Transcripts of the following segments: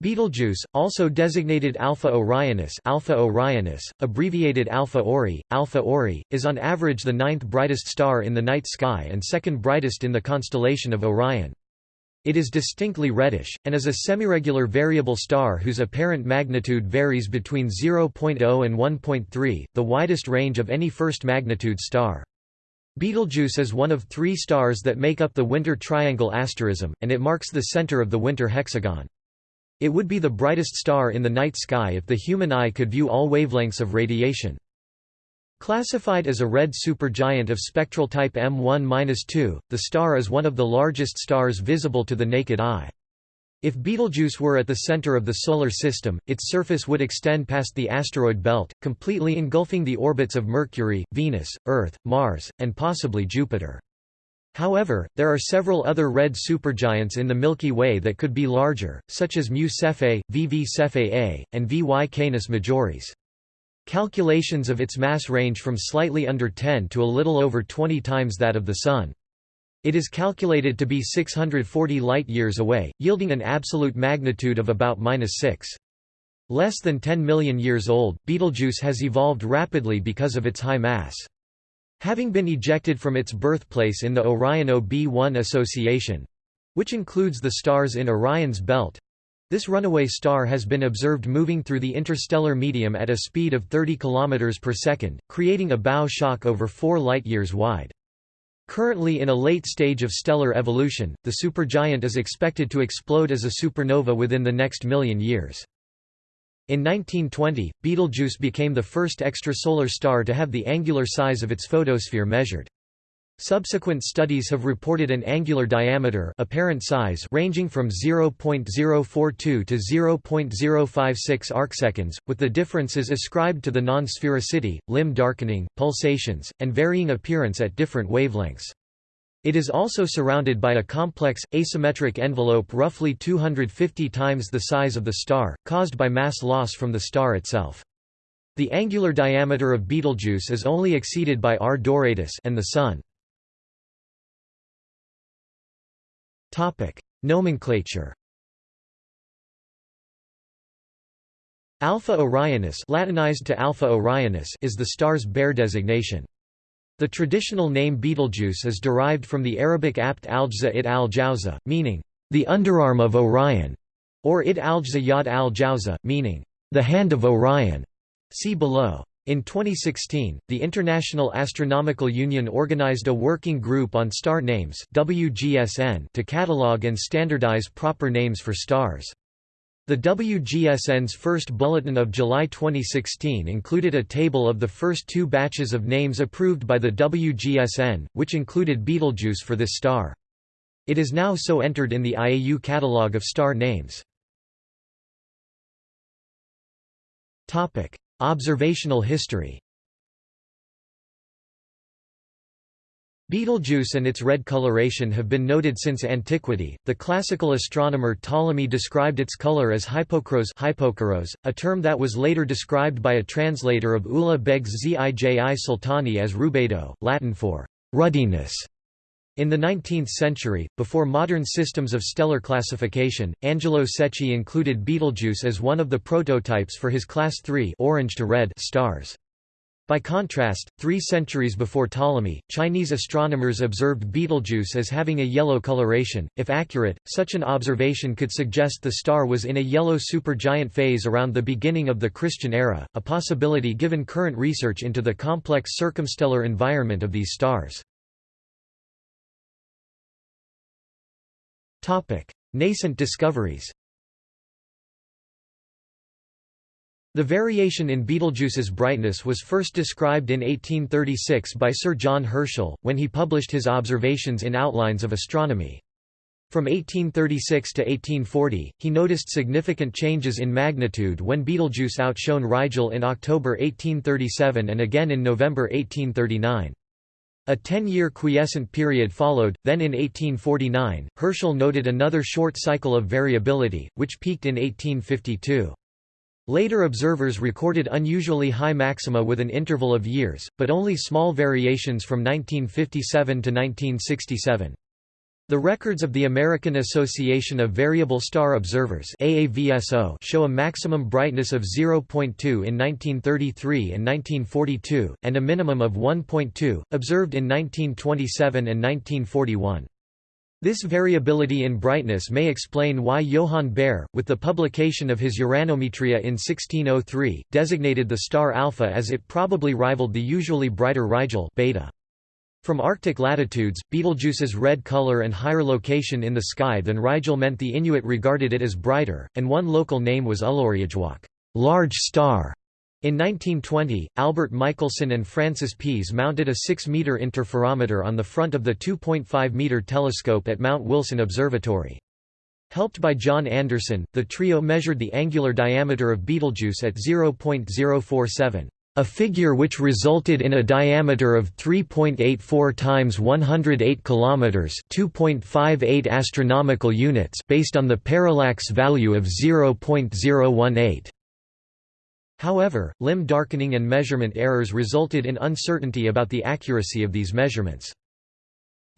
Betelgeuse, also designated Alpha Orionis, Alpha Orionis, abbreviated Alpha Ori, Alpha Ori, is on average the ninth brightest star in the night sky and second brightest in the constellation of Orion. It is distinctly reddish, and is a semiregular variable star whose apparent magnitude varies between 0.0 and 1.3, the widest range of any first magnitude star. Betelgeuse is one of three stars that make up the winter triangle asterism, and it marks the center of the winter hexagon. It would be the brightest star in the night sky if the human eye could view all wavelengths of radiation. Classified as a red supergiant of spectral type M1-2, the star is one of the largest stars visible to the naked eye. If Betelgeuse were at the center of the Solar System, its surface would extend past the asteroid belt, completely engulfing the orbits of Mercury, Venus, Earth, Mars, and possibly Jupiter. However, there are several other red supergiants in the Milky Way that could be larger, such as Mu Cephei, VV Cephei A, and VY Canis Majoris. Calculations of its mass range from slightly under 10 to a little over 20 times that of the Sun. It is calculated to be 640 light-years away, yielding an absolute magnitude of about 6. Less than 10 million years old, Betelgeuse has evolved rapidly because of its high mass. Having been ejected from its birthplace in the Orion OB1 association—which includes the stars in Orion's belt—this runaway star has been observed moving through the interstellar medium at a speed of 30 km per second, creating a bow shock over 4 light-years wide. Currently in a late stage of stellar evolution, the supergiant is expected to explode as a supernova within the next million years. In 1920, Betelgeuse became the first extrasolar star to have the angular size of its photosphere measured. Subsequent studies have reported an angular diameter apparent size ranging from 0.042 to 0.056 arcseconds, with the differences ascribed to the non-sphericity, limb darkening, pulsations, and varying appearance at different wavelengths. It is also surrounded by a complex, asymmetric envelope roughly 250 times the size of the star, caused by mass loss from the star itself. The angular diameter of Betelgeuse is only exceeded by R Doradus and the Sun. Nomenclature Alpha Orionis Latinized to Alpha Orionis is the star's Bayer designation. The traditional name Betelgeuse is derived from the Arabic apt al-Jza it al-Jawza, meaning, the underarm of Orion, or it al-Jza yad al-Jawza, meaning, the hand of Orion. See below. In 2016, the International Astronomical Union organized a working group on star names WGSN to catalog and standardize proper names for stars. The WGSN's first bulletin of July 2016 included a table of the first two batches of names approved by the WGSN, which included Betelgeuse for this star. It is now so entered in the IAU catalogue of star names. Observational history Betelgeuse and its red coloration have been noted since antiquity. The classical astronomer Ptolemy described its color as hypokirrhos, a term that was later described by a translator of Ulugh Beg's Zij Sultani as rubedo, Latin for ruddiness. In the 19th century, before modern systems of stellar classification, Angelo Secchi included Betelgeuse as one of the prototypes for his class III orange to red stars. By contrast, three centuries before Ptolemy, Chinese astronomers observed Betelgeuse as having a yellow coloration. If accurate, such an observation could suggest the star was in a yellow supergiant phase around the beginning of the Christian era, a possibility given current research into the complex circumstellar environment of these stars. Nascent discoveries The variation in Betelgeuse's brightness was first described in 1836 by Sir John Herschel, when he published his observations in Outlines of Astronomy. From 1836 to 1840, he noticed significant changes in magnitude when Betelgeuse outshone Rigel in October 1837 and again in November 1839. A ten-year quiescent period followed, then in 1849, Herschel noted another short cycle of variability, which peaked in 1852. Later observers recorded unusually high maxima with an interval of years, but only small variations from 1957 to 1967. The records of the American Association of Variable Star Observers show a maximum brightness of 0.2 in 1933 and 1942, and a minimum of 1.2, observed in 1927 and 1941. This variability in brightness may explain why Johann Bayer, with the publication of his Uranometria in 1603, designated the star Alpha as it probably rivaled the usually brighter Rigel beta. From Arctic latitudes, Betelgeuse's red color and higher location in the sky than Rigel meant the Inuit regarded it as brighter, and one local name was Ullarjewak large star". In 1920, Albert Michelson and Francis Pease mounted a 6-meter interferometer on the front of the 2.5-meter telescope at Mount Wilson Observatory. Helped by John Anderson, the trio measured the angular diameter of Betelgeuse at 0.047 a figure which resulted in a diameter of 3.84 times 108 kilometers, 2.58 astronomical units, based on the parallax value of 0.018. However, limb darkening and measurement errors resulted in uncertainty about the accuracy of these measurements.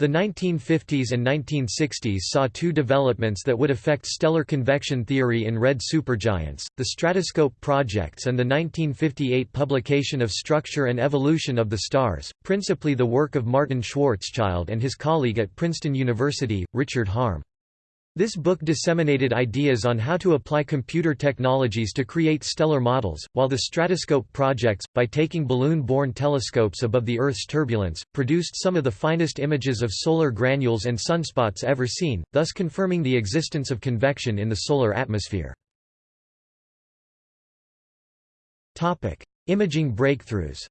The 1950s and 1960s saw two developments that would affect stellar convection theory in red supergiants, the stratoscope projects and the 1958 publication of Structure and Evolution of the Stars, principally the work of Martin Schwarzschild and his colleague at Princeton University, Richard Härm. This book disseminated ideas on how to apply computer technologies to create stellar models, while the Stratoscope projects, by taking balloon-borne telescopes above the Earth's turbulence, produced some of the finest images of solar granules and sunspots ever seen, thus confirming the existence of convection in the solar atmosphere. Imaging breakthroughs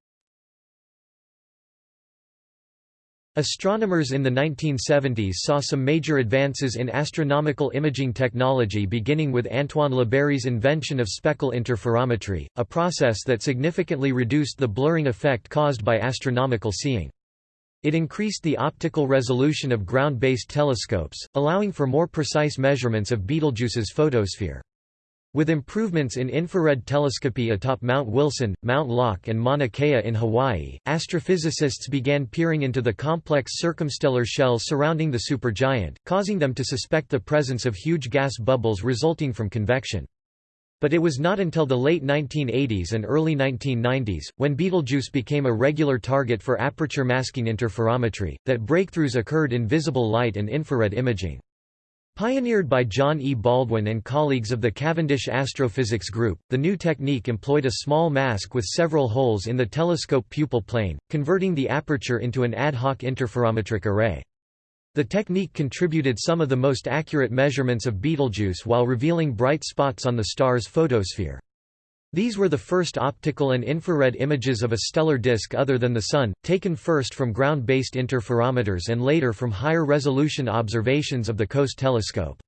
Astronomers in the 1970s saw some major advances in astronomical imaging technology beginning with Antoine Labeyrie's invention of speckle interferometry, a process that significantly reduced the blurring effect caused by astronomical seeing. It increased the optical resolution of ground-based telescopes, allowing for more precise measurements of Betelgeuse's photosphere. With improvements in infrared telescopy atop Mount Wilson, Mount Locke and Mauna Kea in Hawaii, astrophysicists began peering into the complex circumstellar shells surrounding the supergiant, causing them to suspect the presence of huge gas bubbles resulting from convection. But it was not until the late 1980s and early 1990s, when Betelgeuse became a regular target for aperture masking interferometry, that breakthroughs occurred in visible light and infrared imaging. Pioneered by John E. Baldwin and colleagues of the Cavendish Astrophysics Group, the new technique employed a small mask with several holes in the telescope pupil plane, converting the aperture into an ad hoc interferometric array. The technique contributed some of the most accurate measurements of Betelgeuse while revealing bright spots on the star's photosphere. These were the first optical and infrared images of a stellar disk other than the Sun, taken first from ground-based interferometers and later from higher-resolution observations of the COAST telescope.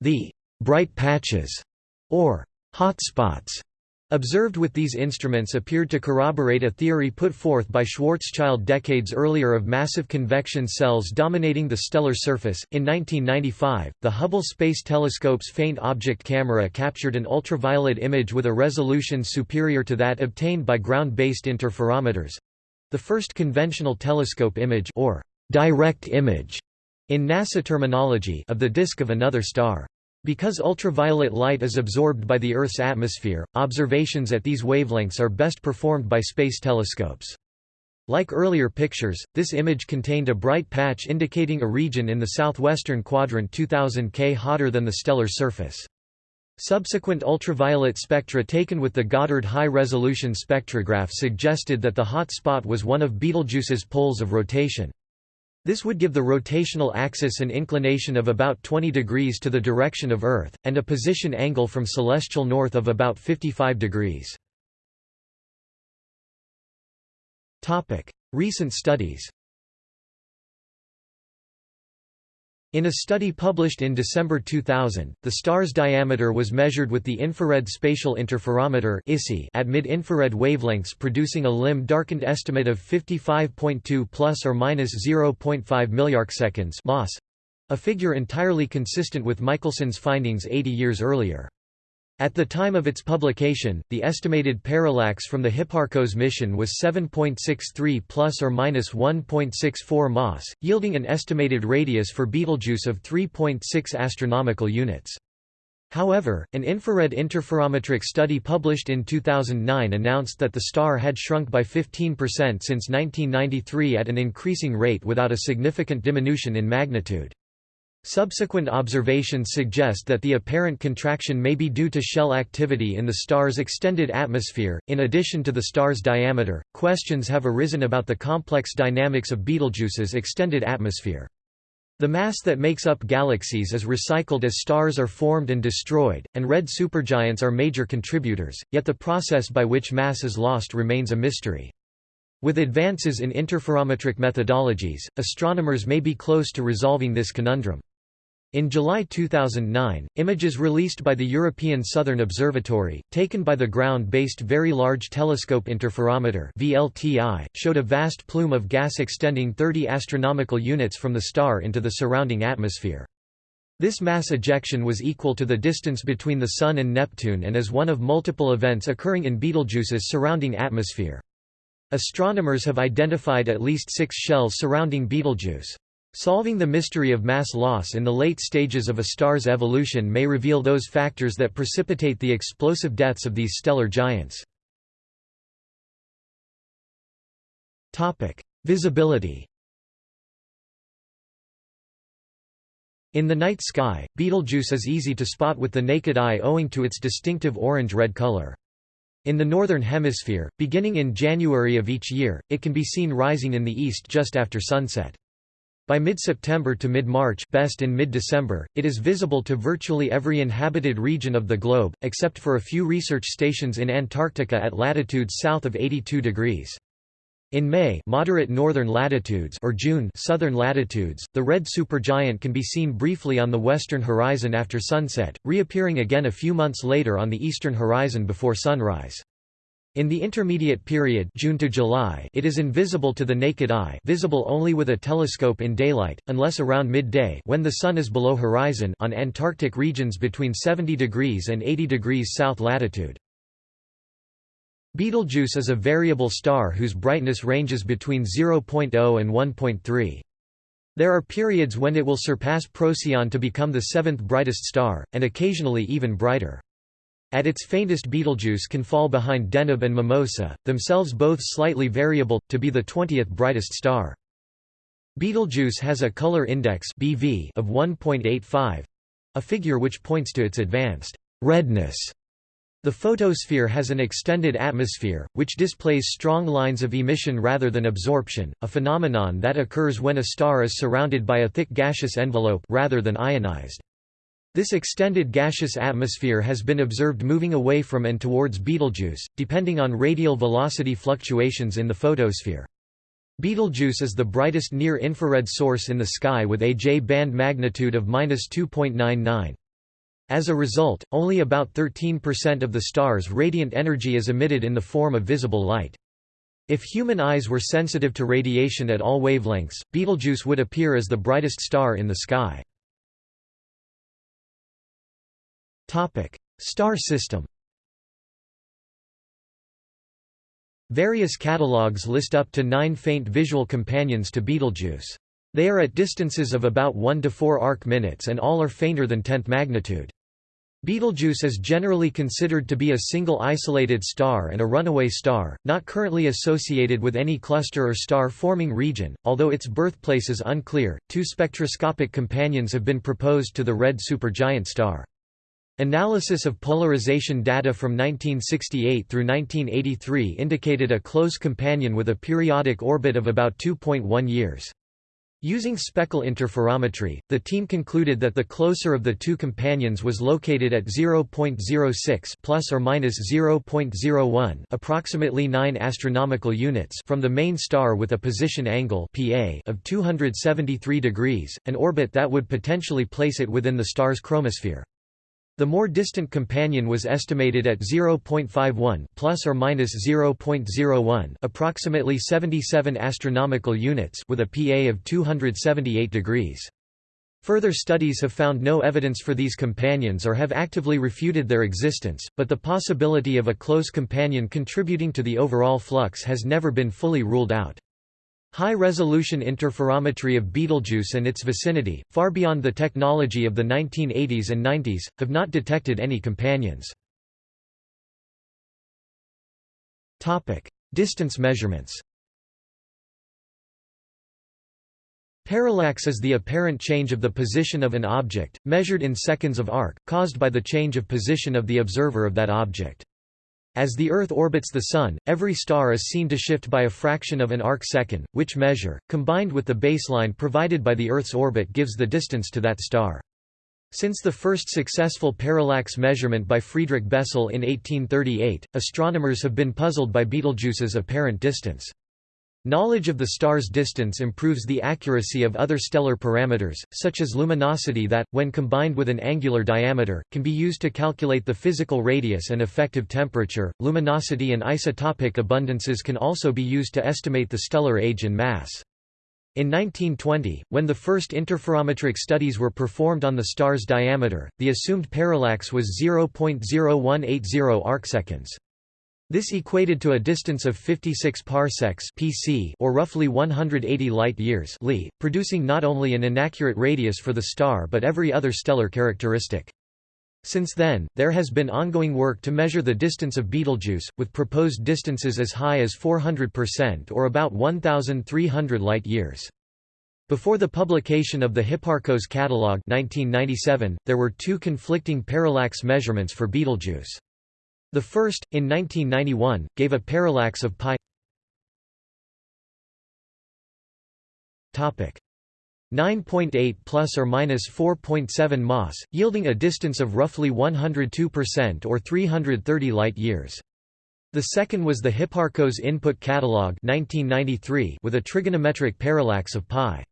The «bright patches» or «hot spots» Observed with these instruments appeared to corroborate a theory put forth by Schwarzschild decades earlier of massive convection cells dominating the stellar surface. In 1995, the Hubble Space Telescope's faint object camera captured an ultraviolet image with a resolution superior to that obtained by ground-based interferometers the first conventional telescope image or direct image in NASA terminology of the disk of another star. Because ultraviolet light is absorbed by the Earth's atmosphere, observations at these wavelengths are best performed by space telescopes. Like earlier pictures, this image contained a bright patch indicating a region in the southwestern quadrant 2000 K hotter than the stellar surface. Subsequent ultraviolet spectra taken with the Goddard High-Resolution Spectrograph suggested that the hot spot was one of Betelgeuse's poles of rotation. This would give the rotational axis an inclination of about 20 degrees to the direction of Earth, and a position angle from celestial north of about 55 degrees. Recent studies In a study published in December 2000, the star's diameter was measured with the Infrared Spatial Interferometer at mid-infrared wavelengths producing a limb-darkened estimate of 55.2 plus or minus 0.5 milliarcseconds a figure entirely consistent with Michelson's findings 80 years earlier. At the time of its publication, the estimated parallax from the Hipparcos mission was 7.63 plus or minus 1.64 mas, yielding an estimated radius for Betelgeuse of 3.6 astronomical units. However, an infrared interferometric study published in 2009 announced that the star had shrunk by 15% since 1993 at an increasing rate without a significant diminution in magnitude. Subsequent observations suggest that the apparent contraction may be due to shell activity in the star's extended atmosphere. In addition to the star's diameter, questions have arisen about the complex dynamics of Betelgeuse's extended atmosphere. The mass that makes up galaxies is recycled as stars are formed and destroyed, and red supergiants are major contributors, yet the process by which mass is lost remains a mystery. With advances in interferometric methodologies, astronomers may be close to resolving this conundrum. In July 2009, images released by the European Southern Observatory, taken by the Ground-Based Very Large Telescope Interferometer (VLTI), showed a vast plume of gas extending 30 astronomical units from the star into the surrounding atmosphere. This mass ejection was equal to the distance between the Sun and Neptune and is one of multiple events occurring in Betelgeuse's surrounding atmosphere. Astronomers have identified at least six shells surrounding Betelgeuse. Solving the mystery of mass loss in the late stages of a star's evolution may reveal those factors that precipitate the explosive deaths of these stellar giants. Visibility In the night sky, Betelgeuse is easy to spot with the naked eye owing to its distinctive orange-red color. In the Northern Hemisphere, beginning in January of each year, it can be seen rising in the east just after sunset. By mid-September to mid-March best in mid-December, it is visible to virtually every inhabited region of the globe, except for a few research stations in Antarctica at latitudes south of 82 degrees. In May moderate northern latitudes or June southern latitudes, the red supergiant can be seen briefly on the western horizon after sunset, reappearing again a few months later on the eastern horizon before sunrise. In the intermediate period June to July it is invisible to the naked eye visible only with a telescope in daylight, unless around midday when the Sun is below horizon on Antarctic regions between 70 degrees and 80 degrees south latitude. Betelgeuse is a variable star whose brightness ranges between 0.0 and 1.3. There are periods when it will surpass Procyon to become the seventh brightest star, and occasionally even brighter. At its faintest Betelgeuse can fall behind Deneb and Mimosa, themselves both slightly variable, to be the 20th brightest star. Betelgeuse has a color index BV of 1.85—a figure which points to its advanced redness. The photosphere has an extended atmosphere, which displays strong lines of emission rather than absorption, a phenomenon that occurs when a star is surrounded by a thick gaseous envelope rather than ionized. This extended gaseous atmosphere has been observed moving away from and towards Betelgeuse, depending on radial velocity fluctuations in the photosphere. Betelgeuse is the brightest near-infrared source in the sky with a J-band magnitude of 2.99. As a result, only about 13% of the star's radiant energy is emitted in the form of visible light. If human eyes were sensitive to radiation at all wavelengths, Betelgeuse would appear as the brightest star in the sky. Topic: Star system. Various catalogues list up to nine faint visual companions to Betelgeuse. They are at distances of about 1 to 4 arc minutes and all are fainter than 10th magnitude. Betelgeuse is generally considered to be a single isolated star and a runaway star, not currently associated with any cluster or star-forming region, although its birthplace is unclear. Two spectroscopic companions have been proposed to the red supergiant star. Analysis of polarization data from 1968 through 1983 indicated a close companion with a periodic orbit of about 2.1 years. Using speckle interferometry, the team concluded that the closer of the two companions was located at 0.06 plus or minus 0.01, approximately 9 astronomical units from the main star with a position angle (PA) of 273 degrees, an orbit that would potentially place it within the star's chromosphere. The more distant companion was estimated at 0.51 plus or minus 0.01, approximately 77 astronomical units with a PA of 278 degrees. Further studies have found no evidence for these companions or have actively refuted their existence, but the possibility of a close companion contributing to the overall flux has never been fully ruled out. High-resolution interferometry of Betelgeuse and its vicinity, far beyond the technology of the 1980s and 90s, have not detected any companions. Distance measurements Parallax is the apparent change of the position of an object, measured in seconds of arc, caused by the change of position of the observer of that object. As the Earth orbits the Sun, every star is seen to shift by a fraction of an arc-second, which measure, combined with the baseline provided by the Earth's orbit gives the distance to that star. Since the first successful parallax measurement by Friedrich Bessel in 1838, astronomers have been puzzled by Betelgeuse's apparent distance. Knowledge of the star's distance improves the accuracy of other stellar parameters, such as luminosity that, when combined with an angular diameter, can be used to calculate the physical radius and effective temperature. Luminosity and isotopic abundances can also be used to estimate the stellar age and mass. In 1920, when the first interferometric studies were performed on the star's diameter, the assumed parallax was 0.0180 arcseconds. This equated to a distance of 56 parsecs (pc) or roughly 180 light-years (li), producing not only an inaccurate radius for the star but every other stellar characteristic. Since then, there has been ongoing work to measure the distance of Betelgeuse, with proposed distances as high as 400% or about 1,300 light-years. Before the publication of the Hipparcos Catalogue 1997, there were two conflicting parallax measurements for Betelgeuse. The first, in 1991, gave a parallax of pi. 9.8 plus or minus 4.7 mas, yielding a distance of roughly 102% or 330 light-years. The second was the Hipparcos Input Catalog 1993 with a trigonometric parallax of pi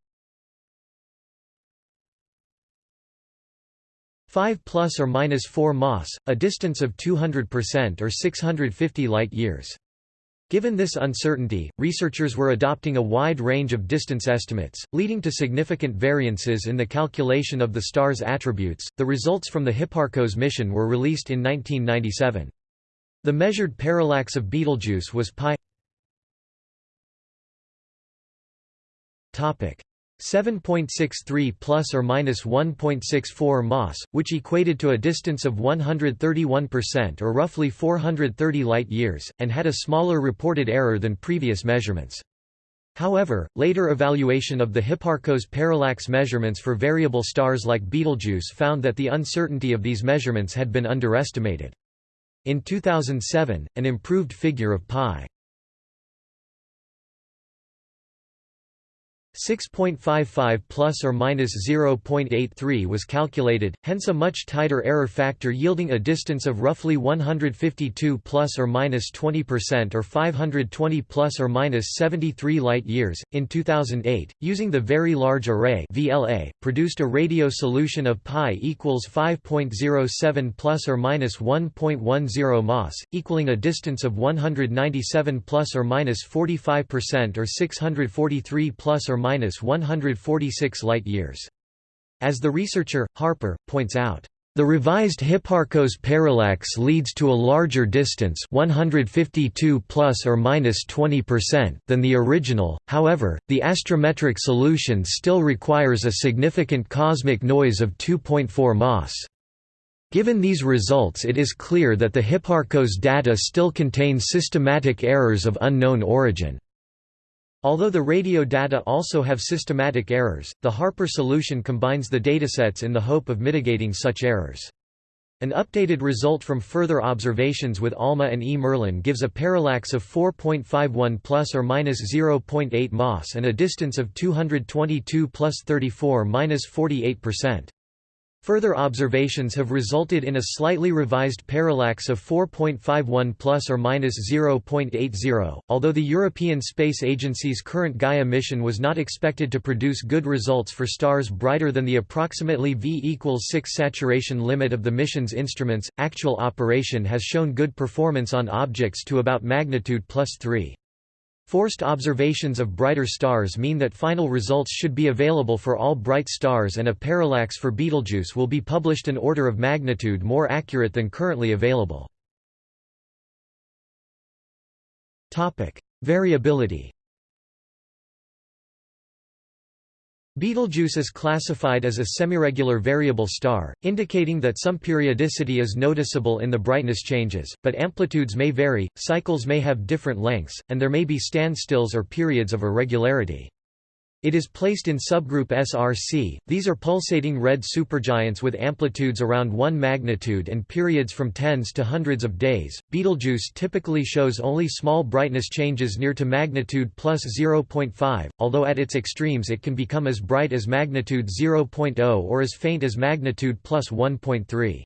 5 plus or minus 4 mas, a distance of 200% or 650 light-years. Given this uncertainty, researchers were adopting a wide range of distance estimates, leading to significant variances in the calculation of the star's attributes. The results from the Hipparcos mission were released in 1997. The measured parallax of Betelgeuse was pi topic 7.63 plus or minus 1.64 mas, which equated to a distance of 131% or roughly 430 light-years, and had a smaller reported error than previous measurements. However, later evaluation of the Hipparcos parallax measurements for variable stars like Betelgeuse found that the uncertainty of these measurements had been underestimated. In 2007, an improved figure of pi 6.55 plus or minus 0.83 was calculated, hence a much tighter error factor yielding a distance of roughly 152 plus or minus 20% or 520 plus or minus 73 light years. In 2008, using the Very Large Array (VLA), produced a radio solution of pi equals 5.07 plus or minus 1.10 mas, equaling a distance of 197 plus or minus 45% or 643 plus or 146 light-years. As the researcher, Harper, points out, the revised Hipparcos parallax leads to a larger distance 152 plus or minus 20% than the original, however, the astrometric solution still requires a significant cosmic noise of 2.4 mas. Given these results it is clear that the Hipparcos data still contain systematic errors of unknown origin. Although the radio data also have systematic errors, the Harper solution combines the datasets in the hope of mitigating such errors. An updated result from further observations with ALMA and E. Merlin gives a parallax of 4.51 plus or minus 0.8 mas and a distance of 222 plus 34 minus 48 percent. Further observations have resulted in a slightly revised parallax of 4.51 plus or minus 0.80. Although the European Space Agency's current Gaia mission was not expected to produce good results for stars brighter than the approximately V equals 6 saturation limit of the mission's instruments, actual operation has shown good performance on objects to about magnitude plus 3. Forced observations of brighter stars mean that final results should be available for all bright stars and a parallax for Betelgeuse will be published an order of magnitude more accurate than currently available. Variability Betelgeuse is classified as a semiregular variable star, indicating that some periodicity is noticeable in the brightness changes, but amplitudes may vary, cycles may have different lengths, and there may be standstills or periods of irregularity. It is placed in subgroup SRC. These are pulsating red supergiants with amplitudes around 1 magnitude and periods from tens to hundreds of days. Betelgeuse typically shows only small brightness changes near to magnitude plus 0.5, although at its extremes it can become as bright as magnitude 0.0 or as faint as magnitude plus 1.3.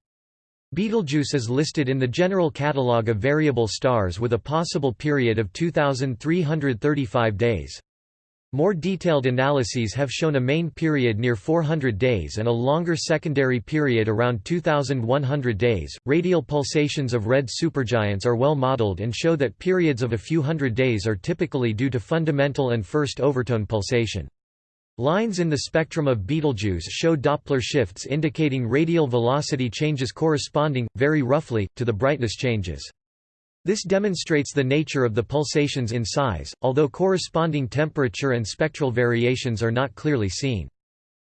Betelgeuse is listed in the General Catalogue of Variable Stars with a possible period of 2,335 days. More detailed analyses have shown a main period near 400 days and a longer secondary period around 2100 days. Radial pulsations of red supergiants are well modeled and show that periods of a few hundred days are typically due to fundamental and first overtone pulsation. Lines in the spectrum of Betelgeuse show Doppler shifts indicating radial velocity changes corresponding, very roughly, to the brightness changes. This demonstrates the nature of the pulsations in size, although corresponding temperature and spectral variations are not clearly seen.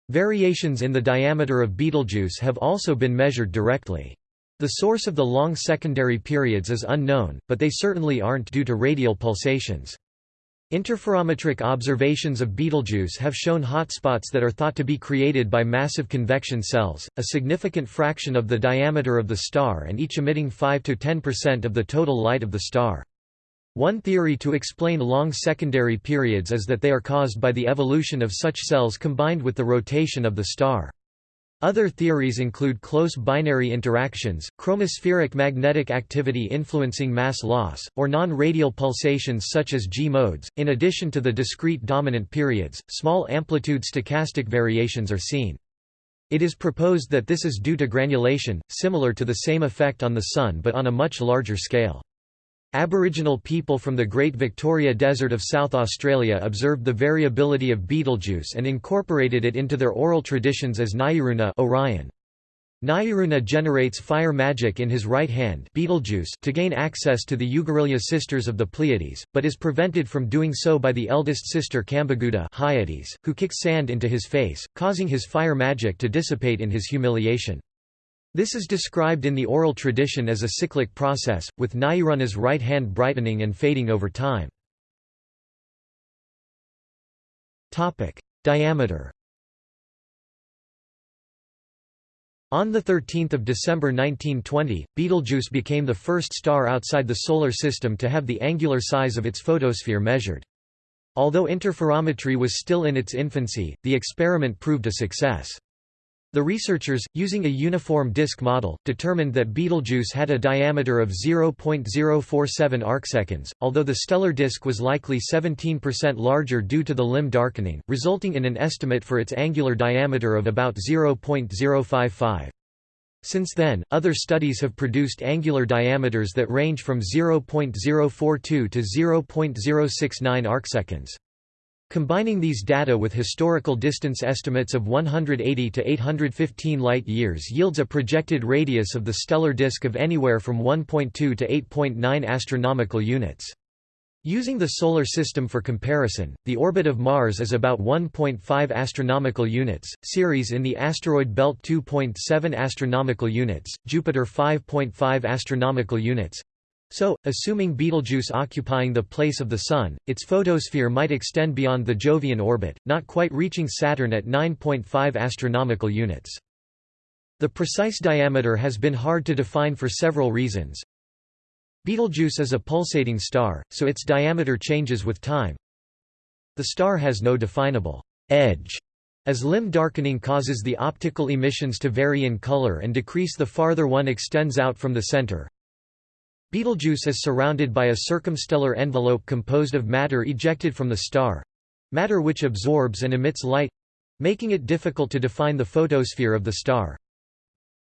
Variations in the diameter of Betelgeuse have also been measured directly. The source of the long secondary periods is unknown, but they certainly aren't due to radial pulsations. Interferometric observations of Betelgeuse have shown hotspots that are thought to be created by massive convection cells, a significant fraction of the diameter of the star and each emitting 5–10% of the total light of the star. One theory to explain long secondary periods is that they are caused by the evolution of such cells combined with the rotation of the star. Other theories include close binary interactions, chromospheric magnetic activity influencing mass loss, or non-radial pulsations such as G-modes. In addition to the discrete dominant periods, small amplitude stochastic variations are seen. It is proposed that this is due to granulation, similar to the same effect on the Sun but on a much larger scale. Aboriginal people from the Great Victoria Desert of South Australia observed the variability of Betelgeuse and incorporated it into their oral traditions as Nyeeruna Orion. Nyeeruna generates fire magic in his right hand Betelgeuse to gain access to the Yugarilya sisters of the Pleiades, but is prevented from doing so by the eldest sister Kambugudha Hyades, who kicks sand into his face, causing his fire magic to dissipate in his humiliation. This is described in the oral tradition as a cyclic process, with Nyeeruna's right hand brightening and fading over time. Diameter On 13 December 1920, Betelgeuse became the first star outside the Solar System to have the angular size of its photosphere measured. Although interferometry was still in its infancy, the experiment proved a success. The researchers, using a uniform disk model, determined that Betelgeuse had a diameter of 0.047 arcseconds, although the stellar disk was likely 17% larger due to the limb darkening, resulting in an estimate for its angular diameter of about 0.055. Since then, other studies have produced angular diameters that range from 0.042 to 0.069 arcseconds. Combining these data with historical distance estimates of 180 to 815 light-years yields a projected radius of the stellar disk of anywhere from 1.2 to 8.9 astronomical units. Using the Solar System for comparison, the orbit of Mars is about 1.5 astronomical units, Ceres in the asteroid belt 2.7 astronomical units, Jupiter 5.5 astronomical units, so, assuming Betelgeuse occupying the place of the Sun, its photosphere might extend beyond the Jovian orbit, not quite reaching Saturn at 9.5 astronomical units. The precise diameter has been hard to define for several reasons. Betelgeuse is a pulsating star, so its diameter changes with time. The star has no definable edge, as limb darkening causes the optical emissions to vary in color and decrease the farther one extends out from the center. Betelgeuse is surrounded by a circumstellar envelope composed of matter ejected from the star—matter which absorbs and emits light—making it difficult to define the photosphere of the star.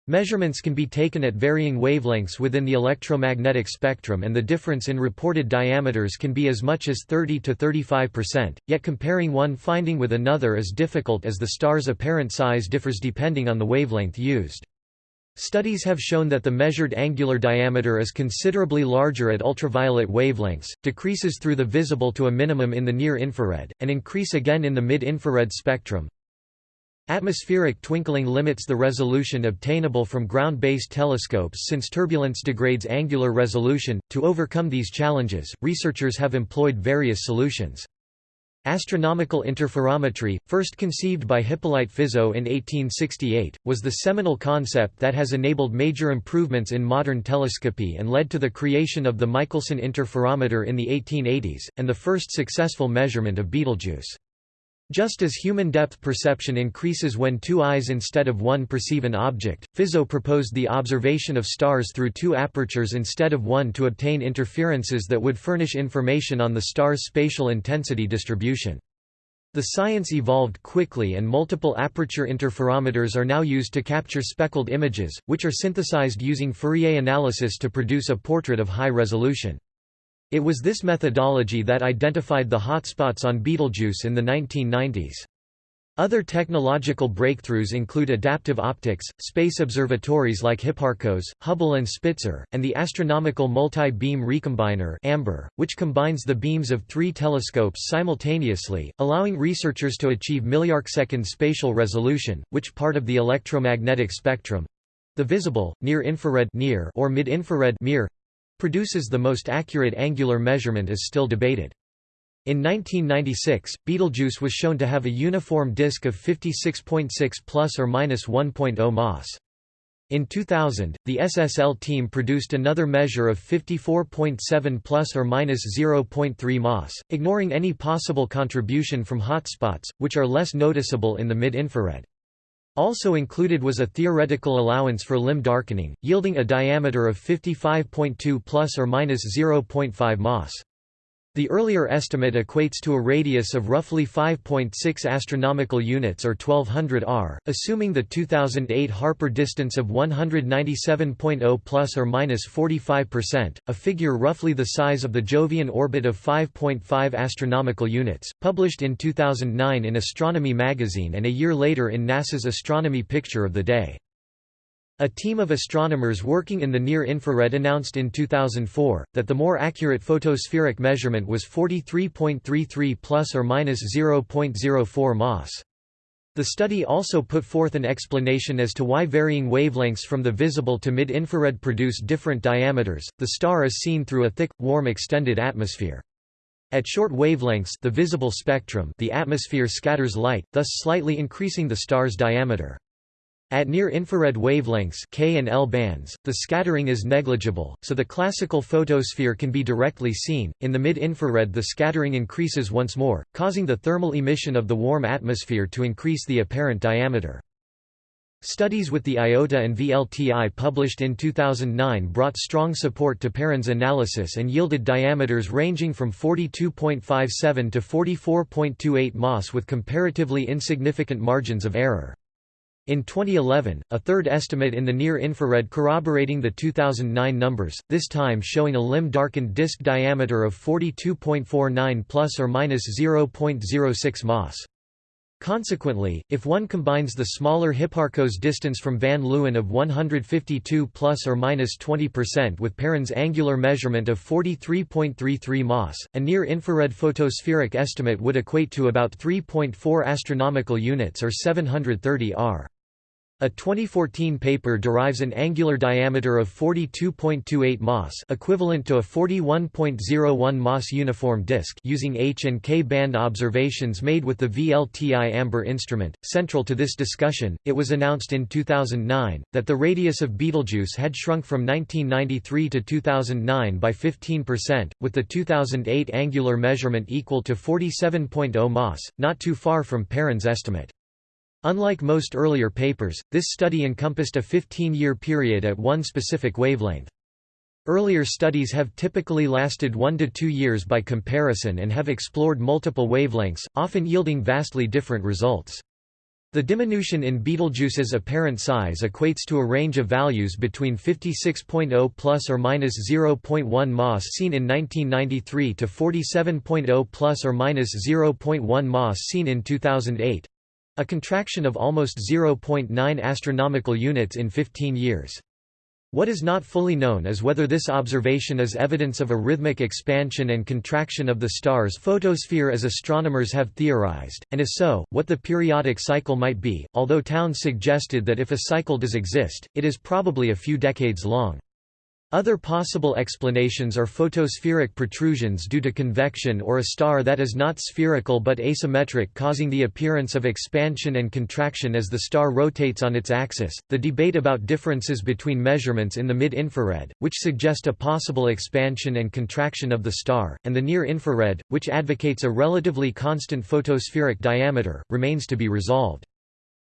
Measurements can be taken at varying wavelengths within the electromagnetic spectrum and the difference in reported diameters can be as much as 30 to 35%, yet comparing one finding with another is difficult as the star's apparent size differs depending on the wavelength used. Studies have shown that the measured angular diameter is considerably larger at ultraviolet wavelengths, decreases through the visible to a minimum in the near-infrared, and increase again in the mid-infrared spectrum. Atmospheric twinkling limits the resolution obtainable from ground-based telescopes since turbulence degrades angular resolution. To overcome these challenges, researchers have employed various solutions. Astronomical interferometry, first conceived by Hippolyte Fizeau in 1868, was the seminal concept that has enabled major improvements in modern telescopy and led to the creation of the Michelson interferometer in the 1880s, and the first successful measurement of Betelgeuse. Just as human depth perception increases when two eyes instead of one perceive an object, Fizeau proposed the observation of stars through two apertures instead of one to obtain interferences that would furnish information on the star's spatial intensity distribution. The science evolved quickly and multiple aperture interferometers are now used to capture speckled images, which are synthesized using Fourier analysis to produce a portrait of high resolution. It was this methodology that identified the hotspots on Betelgeuse in the 1990s. Other technological breakthroughs include adaptive optics, space observatories like Hipparcos, Hubble and Spitzer, and the Astronomical Multi-Beam Recombiner AMBER, which combines the beams of three telescopes simultaneously, allowing researchers to achieve milliarcsecond spatial resolution, which part of the electromagnetic spectrum—the visible, near-infrared or mid-infrared produces the most accurate angular measurement is still debated. In 1996, Betelgeuse was shown to have a uniform disk of 56.6 plus or minus 1.0 mas. In 2000, the SSL team produced another measure of 54.7 plus or minus 0.3 mas, ignoring any possible contribution from hotspots, which are less noticeable in the mid-infrared. Also included was a theoretical allowance for limb darkening, yielding a diameter of 55.2 plus or minus 0.5 mas. The earlier estimate equates to a radius of roughly 5.6 astronomical units or 1200 r, assuming the 2008 Harper distance of 197.0 plus or minus 45%, a figure roughly the size of the Jovian orbit of 5.5 astronomical units, published in 2009 in Astronomy magazine and a year later in NASA's Astronomy Picture of the Day. A team of astronomers working in the near-infrared announced in 2004 that the more accurate photospheric measurement was 43.33 plus or minus 0.04 mas. The study also put forth an explanation as to why varying wavelengths from the visible to mid-infrared produce different diameters. The star is seen through a thick, warm extended atmosphere. At short wavelengths, the visible spectrum, the atmosphere scatters light, thus slightly increasing the star's diameter. At near-infrared wavelengths K and L bands, the scattering is negligible, so the classical photosphere can be directly seen. In the mid-infrared the scattering increases once more, causing the thermal emission of the warm atmosphere to increase the apparent diameter. Studies with the IOTA and VLTI published in 2009 brought strong support to Perrin's analysis and yielded diameters ranging from 42.57 to 44.28 mas with comparatively insignificant margins of error. In 2011, a third estimate in the near-infrared corroborating the 2009 numbers, this time showing a limb-darkened disk diameter of 42.49 plus or minus 0.06 mas. Consequently, if one combines the smaller Hipparcos distance from Van Leeuwen of 152 plus or minus 20% with Perrin's angular measurement of 43.33 mas, a near-infrared photospheric estimate would equate to about 3.4 astronomical units or 730 r. A 2014 paper derives an angular diameter of 42.28 mas equivalent to a 41.01 mas uniform disk using H and K band observations made with the VLTI AMBER instrument. Central to this discussion, it was announced in 2009 that the radius of Betelgeuse had shrunk from 1993 to 2009 by 15%, with the 2008 angular measurement equal to 47.0 mas, not too far from Perrin's estimate. Unlike most earlier papers, this study encompassed a 15-year period at one specific wavelength. Earlier studies have typically lasted one to two years by comparison and have explored multiple wavelengths, often yielding vastly different results. The diminution in Betelgeuse's apparent size equates to a range of values between 56.0 plus or minus 0.1 mas seen in 1993 to 47.0 plus or minus 0.1 mas seen in 2008, a contraction of almost 0.9 astronomical units in 15 years. What is not fully known is whether this observation is evidence of a rhythmic expansion and contraction of the star's photosphere as astronomers have theorized, and if so, what the periodic cycle might be, although Townes suggested that if a cycle does exist, it is probably a few decades long. Other possible explanations are photospheric protrusions due to convection or a star that is not spherical but asymmetric causing the appearance of expansion and contraction as the star rotates on its axis. The debate about differences between measurements in the mid-infrared, which suggest a possible expansion and contraction of the star, and the near-infrared, which advocates a relatively constant photospheric diameter, remains to be resolved.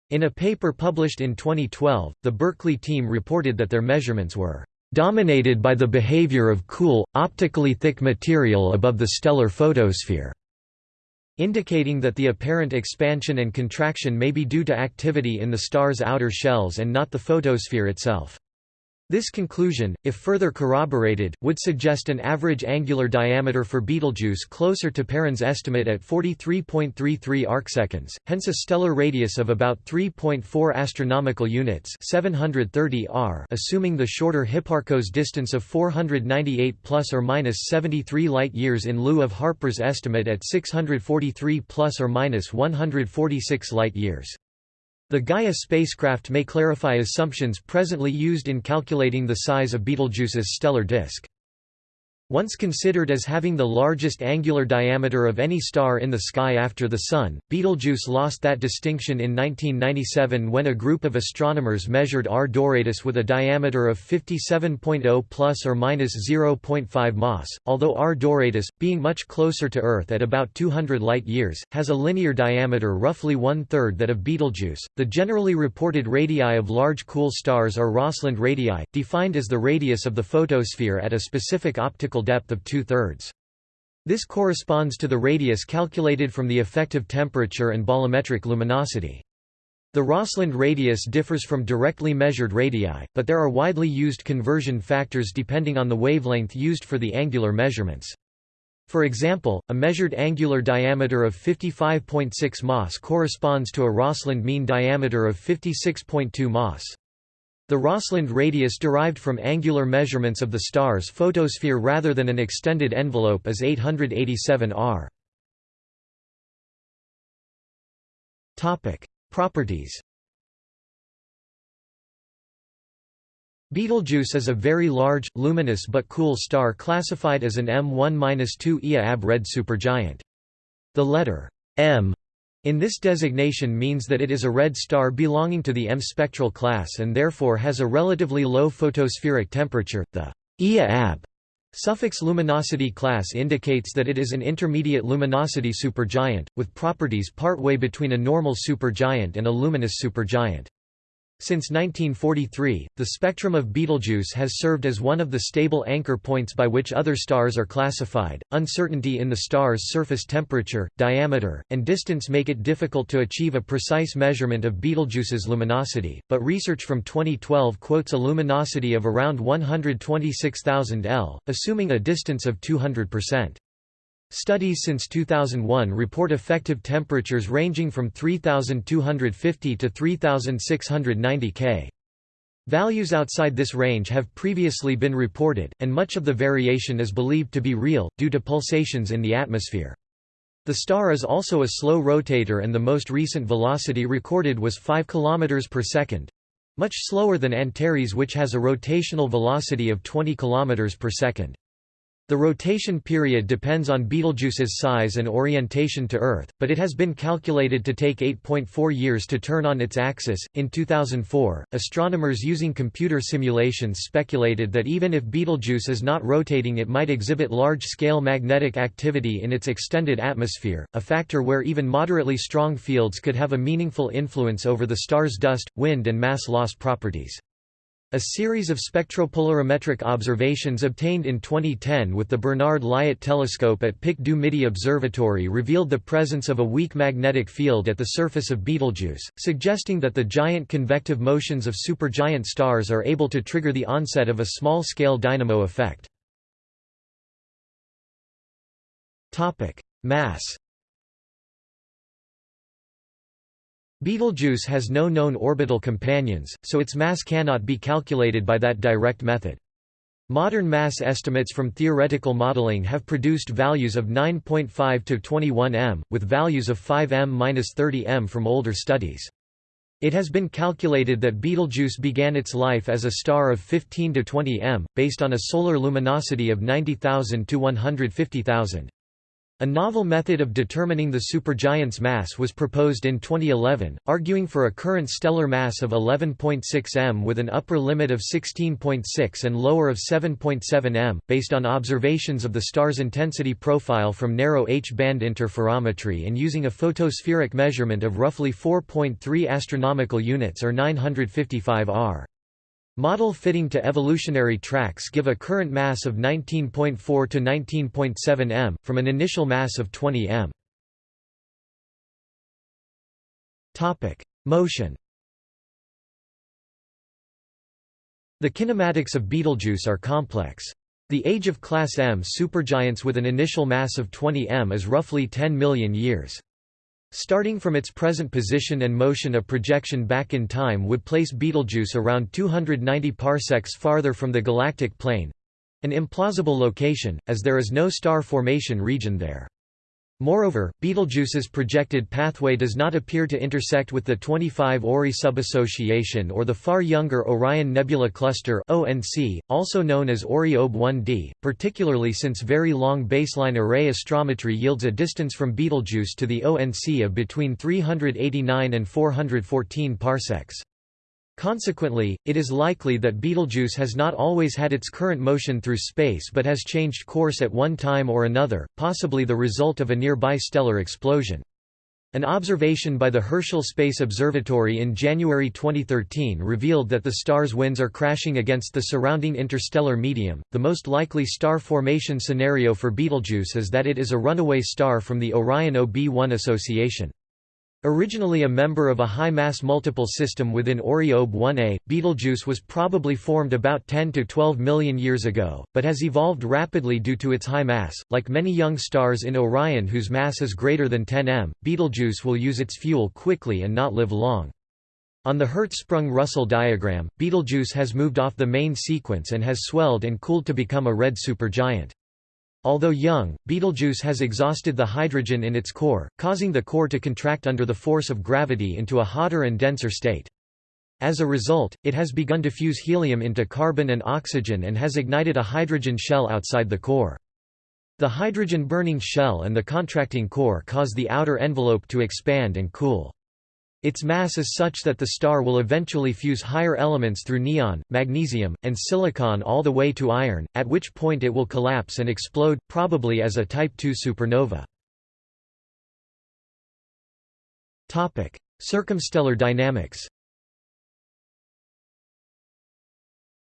In a paper published in 2012, the Berkeley team reported that their measurements were dominated by the behavior of cool, optically thick material above the stellar photosphere, indicating that the apparent expansion and contraction may be due to activity in the star's outer shells and not the photosphere itself. This conclusion, if further corroborated, would suggest an average angular diameter for Betelgeuse closer to Perrin's estimate at 43.33 arcseconds, hence a stellar radius of about 3.4 astronomical units 730 r assuming the shorter Hipparcos distance of 498 plus or minus 73 light-years in lieu of Harper's estimate at 643 plus or minus 146 light-years. The Gaia spacecraft may clarify assumptions presently used in calculating the size of Betelgeuse's stellar disk. Once considered as having the largest angular diameter of any star in the sky after the Sun, Betelgeuse lost that distinction in 1997 when a group of astronomers measured R Doradus with a diameter of 57.0 plus or minus 0.5 mas. Although R Doradus, being much closer to Earth at about 200 light-years, has a linear diameter roughly one-third that of Betelgeuse, the generally reported radii of large cool stars are Rosseland radii, defined as the radius of the photosphere at a specific optical depth of two-thirds. This corresponds to the radius calculated from the effective temperature and bolometric luminosity. The Rosseland radius differs from directly measured radii, but there are widely used conversion factors depending on the wavelength used for the angular measurements. For example, a measured angular diameter of 55.6 mas corresponds to a Rosseland mean diameter of 56.2 mas. The Rosseland radius derived from angular measurements of the star's photosphere rather than an extended envelope is 887 r. Properties Betelgeuse is a very large, luminous but cool star classified as an M1-2 Ia ab red supergiant. The letter M in this designation means that it is a red star belonging to the M spectral class and therefore has a relatively low photospheric temperature. The Ia ab suffix luminosity class indicates that it is an intermediate luminosity supergiant, with properties partway between a normal supergiant and a luminous supergiant. Since 1943, the spectrum of Betelgeuse has served as one of the stable anchor points by which other stars are classified. Uncertainty in the star's surface temperature, diameter, and distance make it difficult to achieve a precise measurement of Betelgeuse's luminosity, but research from 2012 quotes a luminosity of around 126,000 L, assuming a distance of 200%. Studies since 2001 report effective temperatures ranging from 3250 to 3690 K. Values outside this range have previously been reported, and much of the variation is believed to be real, due to pulsations in the atmosphere. The star is also a slow rotator and the most recent velocity recorded was 5 km per second, much slower than Antares which has a rotational velocity of 20 km per second. The rotation period depends on Betelgeuse's size and orientation to Earth, but it has been calculated to take 8.4 years to turn on its axis. In 2004, astronomers using computer simulations speculated that even if Betelgeuse is not rotating, it might exhibit large scale magnetic activity in its extended atmosphere, a factor where even moderately strong fields could have a meaningful influence over the star's dust, wind, and mass loss properties. A series of spectropolarimetric observations obtained in 2010 with the Bernard Lyot telescope at Pic du Midi Observatory revealed the presence of a weak magnetic field at the surface of Betelgeuse, suggesting that the giant convective motions of supergiant stars are able to trigger the onset of a small-scale dynamo effect. Mass Betelgeuse has no known orbital companions, so its mass cannot be calculated by that direct method. Modern mass estimates from theoretical modeling have produced values of 9.5 to 21 m, with values of 5 m-30 m from older studies. It has been calculated that Betelgeuse began its life as a star of 15 to 20 m, based on a solar luminosity of 90,000 to 150,000. A novel method of determining the supergiant's mass was proposed in 2011, arguing for a current stellar mass of 11.6 m with an upper limit of 16.6 and lower of 7.7 m, based on observations of the star's intensity profile from narrow H-band interferometry and using a photospheric measurement of roughly 4.3 astronomical units or 955 r. Model fitting to evolutionary tracks give a current mass of 19.4 to 19.7 m, from an initial mass of 20 m. Motion The kinematics of Betelgeuse are complex. The age of class M supergiants with an initial mass of 20 m is roughly 10 million years. Starting from its present position and motion a projection back in time would place Betelgeuse around 290 parsecs farther from the galactic plane—an implausible location, as there is no star formation region there. Moreover, Betelgeuse's projected pathway does not appear to intersect with the 25 Ori subassociation or the far younger Orion Nebula Cluster (ONC), also known as Ori-OB 1d, particularly since very long baseline array astrometry yields a distance from Betelgeuse to the ONC of between 389 and 414 parsecs. Consequently, it is likely that Betelgeuse has not always had its current motion through space but has changed course at one time or another, possibly the result of a nearby stellar explosion. An observation by the Herschel Space Observatory in January 2013 revealed that the star's winds are crashing against the surrounding interstellar medium. The most likely star formation scenario for Betelgeuse is that it is a runaway star from the Orion OB1 association. Originally a member of a high-mass multiple system within Ori-OB 1a, Betelgeuse was probably formed about 10 to 12 million years ago, but has evolved rapidly due to its high mass. Like many young stars in Orion whose mass is greater than 10 m, Betelgeuse will use its fuel quickly and not live long. On the Hertzsprung-Russell diagram, Betelgeuse has moved off the main sequence and has swelled and cooled to become a red supergiant. Although young, Betelgeuse has exhausted the hydrogen in its core, causing the core to contract under the force of gravity into a hotter and denser state. As a result, it has begun to fuse helium into carbon and oxygen and has ignited a hydrogen shell outside the core. The hydrogen-burning shell and the contracting core cause the outer envelope to expand and cool. Its mass is such that the star will eventually fuse higher elements through neon, magnesium, and silicon all the way to iron, at which point it will collapse and explode, probably as a Type II supernova. Circumstellar dynamics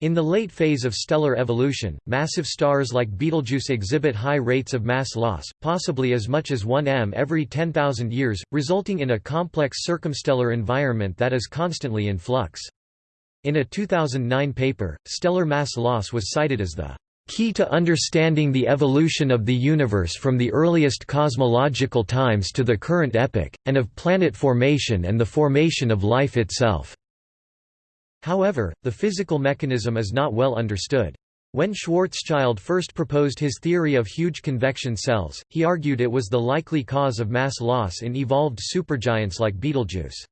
In the late phase of stellar evolution, massive stars like Betelgeuse exhibit high rates of mass loss, possibly as much as 1 m every 10,000 years, resulting in a complex circumstellar environment that is constantly in flux. In a 2009 paper, stellar mass loss was cited as the key to understanding the evolution of the universe from the earliest cosmological times to the current epoch, and of planet formation and the formation of life itself. However, the physical mechanism is not well understood. When Schwarzschild first proposed his theory of huge convection cells, he argued it was the likely cause of mass loss in evolved supergiants like Betelgeuse.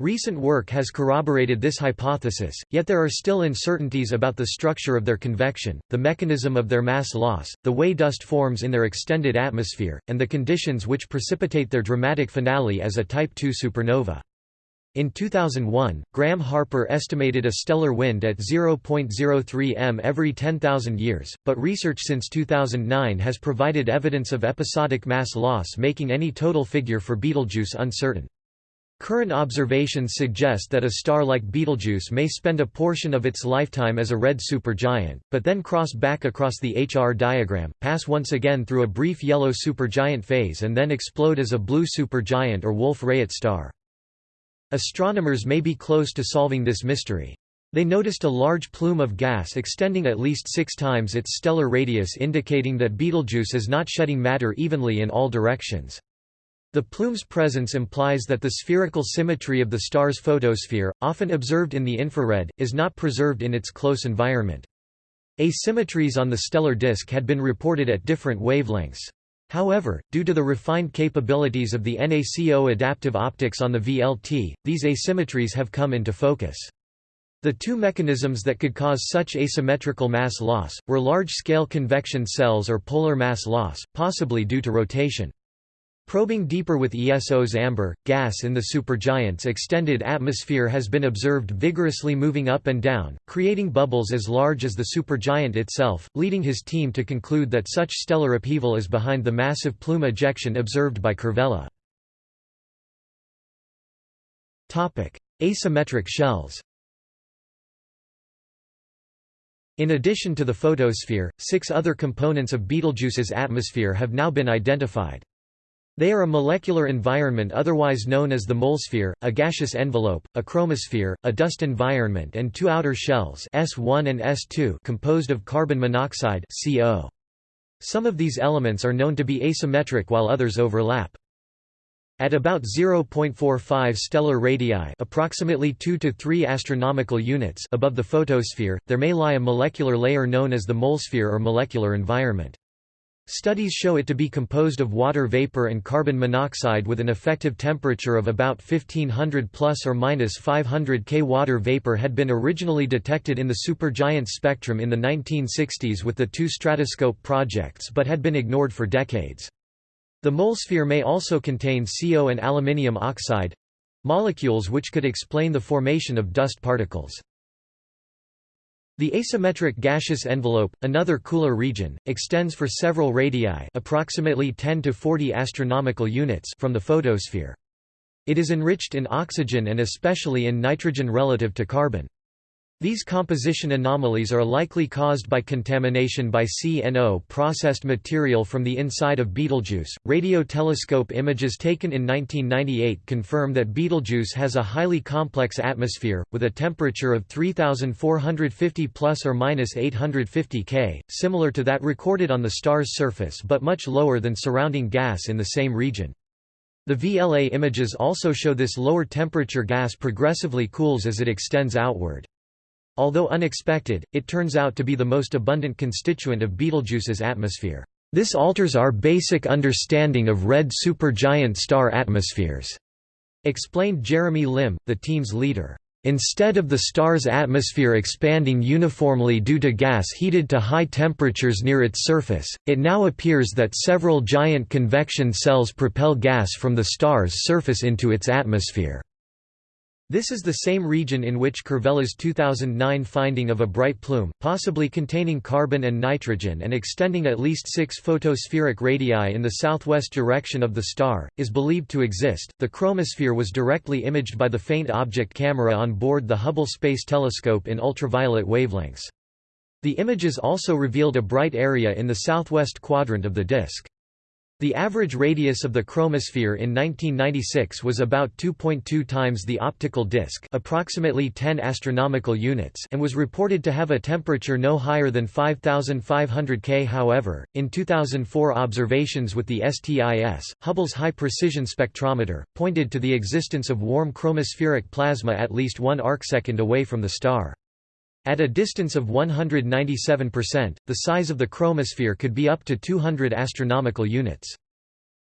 Recent work has corroborated this hypothesis, yet there are still uncertainties about the structure of their convection, the mechanism of their mass loss, the way dust forms in their extended atmosphere, and the conditions which precipitate their dramatic finale as a Type II supernova. In 2001, Graham Harper estimated a stellar wind at 0.03 m every 10,000 years, but research since 2009 has provided evidence of episodic mass loss making any total figure for Betelgeuse uncertain. Current observations suggest that a star like Betelgeuse may spend a portion of its lifetime as a red supergiant, but then cross back across the HR diagram, pass once again through a brief yellow supergiant phase and then explode as a blue supergiant or Wolf-Rayet star. Astronomers may be close to solving this mystery. They noticed a large plume of gas extending at least six times its stellar radius indicating that Betelgeuse is not shedding matter evenly in all directions. The plume's presence implies that the spherical symmetry of the star's photosphere, often observed in the infrared, is not preserved in its close environment. Asymmetries on the stellar disk had been reported at different wavelengths. However, due to the refined capabilities of the NACO adaptive optics on the VLT, these asymmetries have come into focus. The two mechanisms that could cause such asymmetrical mass loss, were large-scale convection cells or polar mass loss, possibly due to rotation. Probing deeper with ESO's AMBER, gas in the supergiant's extended atmosphere has been observed vigorously moving up and down, creating bubbles as large as the supergiant itself, leading his team to conclude that such stellar upheaval is behind the massive plume ejection observed by Kervella. Asymmetric shells In addition to the photosphere, six other components of Betelgeuse's atmosphere have now been identified. They are a molecular environment otherwise known as the MOLsphere, a gaseous envelope, a chromosphere, a dust environment and two outer shells S1 and S2 composed of carbon monoxide CO. Some of these elements are known to be asymmetric while others overlap. At about 0.45 stellar radii approximately 2 to 3 astronomical units above the photosphere, there may lie a molecular layer known as the MOLsphere or molecular environment. Studies show it to be composed of water vapor and carbon monoxide with an effective temperature of about 1500 plus or minus 500 K. Water vapor had been originally detected in the supergiant spectrum in the 1960s with the two stratoscope projects but had been ignored for decades. The MOLsphere may also contain CO and aluminium oxide molecules which could explain the formation of dust particles. The asymmetric gaseous envelope, another cooler region, extends for several radii approximately 10 to 40 astronomical units from the photosphere. It is enriched in oxygen and especially in nitrogen relative to carbon. These composition anomalies are likely caused by contamination by CNO processed material from the inside of Betelgeuse. Radio telescope images taken in 1998 confirm that Betelgeuse has a highly complex atmosphere, with a temperature of 3,450 plus or minus 850 K, similar to that recorded on the star's surface but much lower than surrounding gas in the same region. The VLA images also show this lower temperature gas progressively cools as it extends outward. Although unexpected, it turns out to be the most abundant constituent of Betelgeuse's atmosphere. This alters our basic understanding of red supergiant star atmospheres, explained Jeremy Lim, the team's leader. Instead of the star's atmosphere expanding uniformly due to gas heated to high temperatures near its surface, it now appears that several giant convection cells propel gas from the star's surface into its atmosphere. This is the same region in which Kervella's 2009 finding of a bright plume, possibly containing carbon and nitrogen and extending at least six photospheric radii in the southwest direction of the star, is believed to exist. The chromosphere was directly imaged by the faint object camera on board the Hubble Space Telescope in ultraviolet wavelengths. The images also revealed a bright area in the southwest quadrant of the disk. The average radius of the chromosphere in 1996 was about 2.2 times the optical disk approximately 10 astronomical units and was reported to have a temperature no higher than 5500 K. However, in 2004 observations with the STIS, Hubble's high-precision spectrometer, pointed to the existence of warm chromospheric plasma at least one arcsecond away from the star. At a distance of 197%, the size of the chromosphere could be up to 200 astronomical units.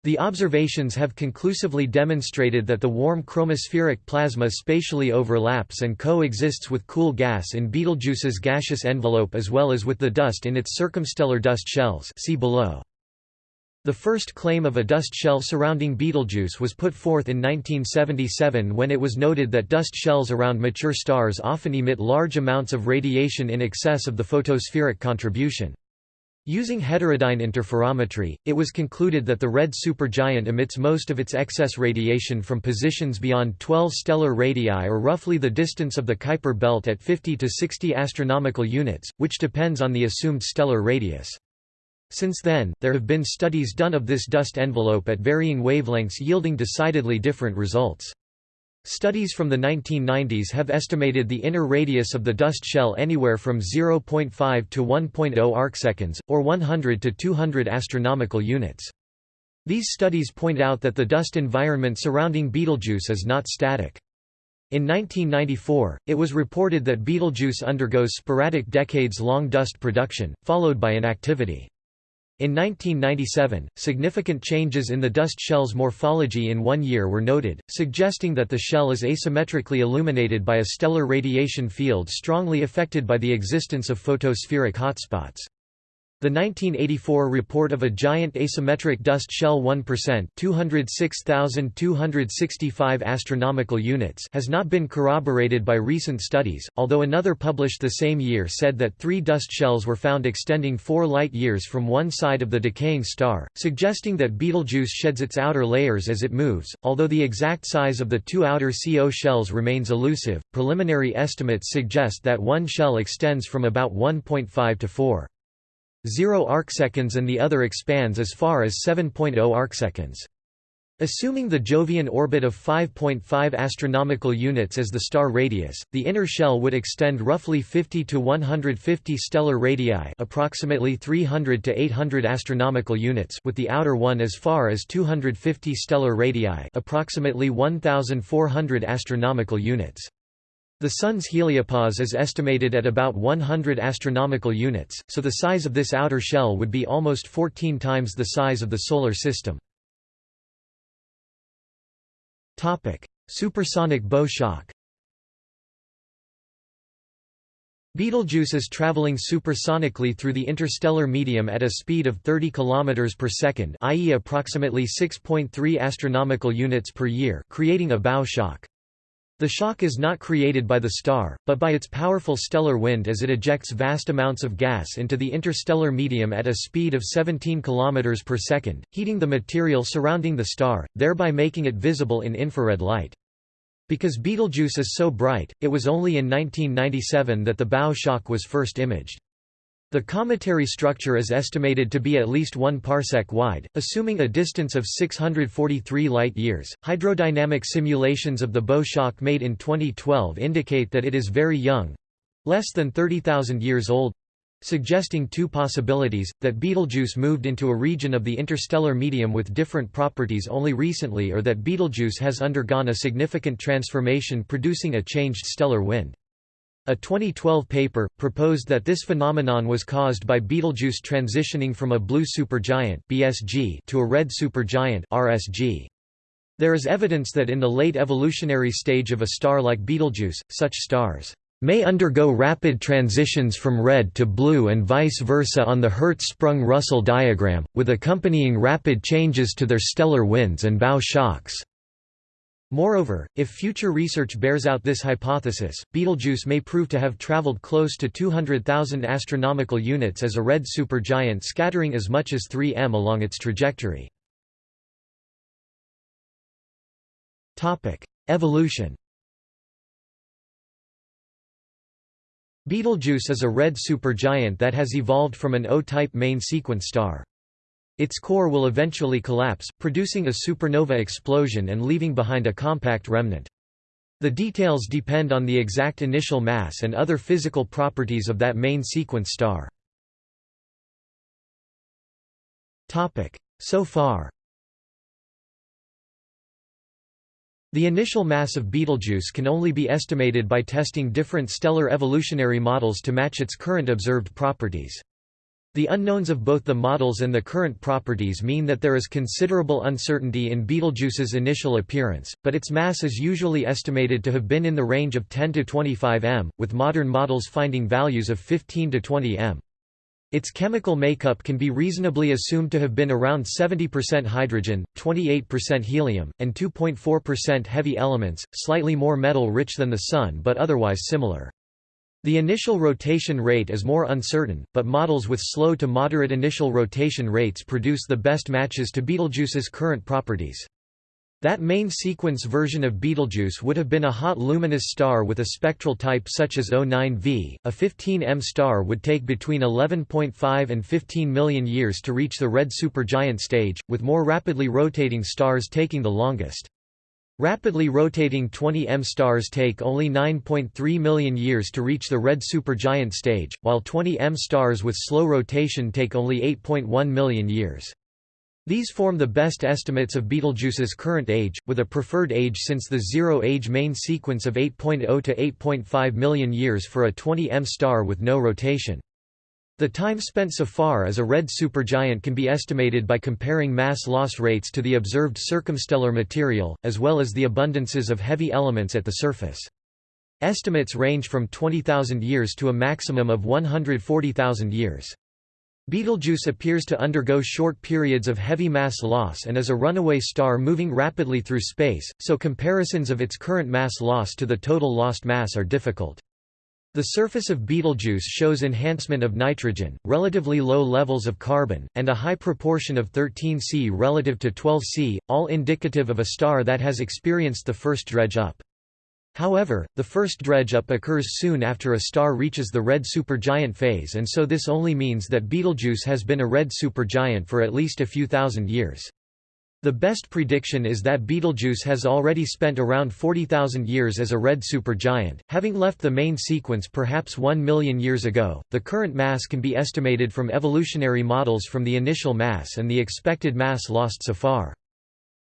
The observations have conclusively demonstrated that the warm chromospheric plasma spatially overlaps and coexists with cool gas in Betelgeuse's gaseous envelope as well as with the dust in its circumstellar dust shells see below. The first claim of a dust shell surrounding Betelgeuse was put forth in 1977 when it was noted that dust shells around mature stars often emit large amounts of radiation in excess of the photospheric contribution. Using heterodyne interferometry, it was concluded that the red supergiant emits most of its excess radiation from positions beyond 12 stellar radii or roughly the distance of the Kuiper belt at 50 to 60 astronomical units, which depends on the assumed stellar radius. Since then, there have been studies done of this dust envelope at varying wavelengths yielding decidedly different results. Studies from the 1990s have estimated the inner radius of the dust shell anywhere from 0.5 to 1.0 arcseconds, or 100 to 200 astronomical units. These studies point out that the dust environment surrounding Betelgeuse is not static. In 1994, it was reported that Betelgeuse undergoes sporadic decades-long dust production, followed by inactivity. In 1997, significant changes in the dust shell's morphology in one year were noted, suggesting that the shell is asymmetrically illuminated by a stellar radiation field strongly affected by the existence of photospheric hotspots. The 1984 report of a giant asymmetric dust shell 1% 206,265 astronomical units has not been corroborated by recent studies, although another published the same year said that three dust shells were found extending four light-years from one side of the decaying star, suggesting that Betelgeuse sheds its outer layers as it moves. Although the exact size of the two outer CO shells remains elusive, preliminary estimates suggest that one shell extends from about 1.5 to 4. 0 arcseconds and the other expands as far as 7.0 arcseconds. Assuming the Jovian orbit of 5.5 astronomical units as the star radius, the inner shell would extend roughly 50 to 150 stellar radii, approximately 300 to 800 astronomical units, with the outer one as far as 250 stellar radii, approximately 1400 astronomical units. The Sun's heliopause is estimated at about 100 astronomical units, so the size of this outer shell would be almost 14 times the size of the Solar System. Topic: Supersonic bow shock Betelgeuse is traveling supersonically through the interstellar medium at a speed of 30 km per second, i.e. approximately 6.3 astronomical units per year, creating a bow shock. The shock is not created by the star, but by its powerful stellar wind as it ejects vast amounts of gas into the interstellar medium at a speed of 17 km per second, heating the material surrounding the star, thereby making it visible in infrared light. Because Betelgeuse is so bright, it was only in 1997 that the bow shock was first imaged. The cometary structure is estimated to be at least 1 parsec wide, assuming a distance of 643 light-years. Hydrodynamic simulations of the bow shock made in 2012 indicate that it is very young less than 30,000 years old suggesting two possibilities, that Betelgeuse moved into a region of the interstellar medium with different properties only recently or that Betelgeuse has undergone a significant transformation producing a changed stellar wind. A 2012 paper, proposed that this phenomenon was caused by Betelgeuse transitioning from a blue supergiant BSG to a red supergiant RSG. There is evidence that in the late evolutionary stage of a star like Betelgeuse, such stars may undergo rapid transitions from red to blue and vice versa on the Hertzsprung-Russell diagram, with accompanying rapid changes to their stellar winds and bow shocks. Moreover, if future research bears out this hypothesis, Betelgeuse may prove to have traveled close to 200,000 astronomical units as a red supergiant scattering as much as 3 m along its trajectory. Evolution Betelgeuse is a red supergiant that has evolved from an O-type main sequence star. Its core will eventually collapse, producing a supernova explosion and leaving behind a compact remnant. The details depend on the exact initial mass and other physical properties of that main sequence star. So far The initial mass of Betelgeuse can only be estimated by testing different stellar evolutionary models to match its current observed properties. The unknowns of both the models and the current properties mean that there is considerable uncertainty in Betelgeuse's initial appearance, but its mass is usually estimated to have been in the range of 10 to 25 m, with modern models finding values of 15 to 20 m. Its chemical makeup can be reasonably assumed to have been around 70% hydrogen, 28% helium, and 2.4% heavy elements, slightly more metal-rich than the Sun but otherwise similar. The initial rotation rate is more uncertain, but models with slow to moderate initial rotation rates produce the best matches to Betelgeuse's current properties. That main sequence version of Betelgeuse would have been a hot luminous star with a spectral type such as O9V. A 15M star would take between 11.5 and 15 million years to reach the red supergiant stage, with more rapidly rotating stars taking the longest. Rapidly rotating 20M stars take only 9.3 million years to reach the red supergiant stage, while 20M stars with slow rotation take only 8.1 million years. These form the best estimates of Betelgeuse's current age, with a preferred age since the zero-age main sequence of 8.0 to 8.5 million years for a 20M star with no rotation. The time spent so far as a red supergiant can be estimated by comparing mass loss rates to the observed circumstellar material, as well as the abundances of heavy elements at the surface. Estimates range from 20,000 years to a maximum of 140,000 years. Betelgeuse appears to undergo short periods of heavy mass loss and is a runaway star moving rapidly through space, so comparisons of its current mass loss to the total lost mass are difficult. The surface of Betelgeuse shows enhancement of nitrogen, relatively low levels of carbon, and a high proportion of 13C relative to 12C, all indicative of a star that has experienced the first dredge-up. However, the first dredge-up occurs soon after a star reaches the red supergiant phase and so this only means that Betelgeuse has been a red supergiant for at least a few thousand years. The best prediction is that Betelgeuse has already spent around 40,000 years as a red supergiant, having left the main sequence perhaps 1 million years ago. The current mass can be estimated from evolutionary models from the initial mass and the expected mass lost so far.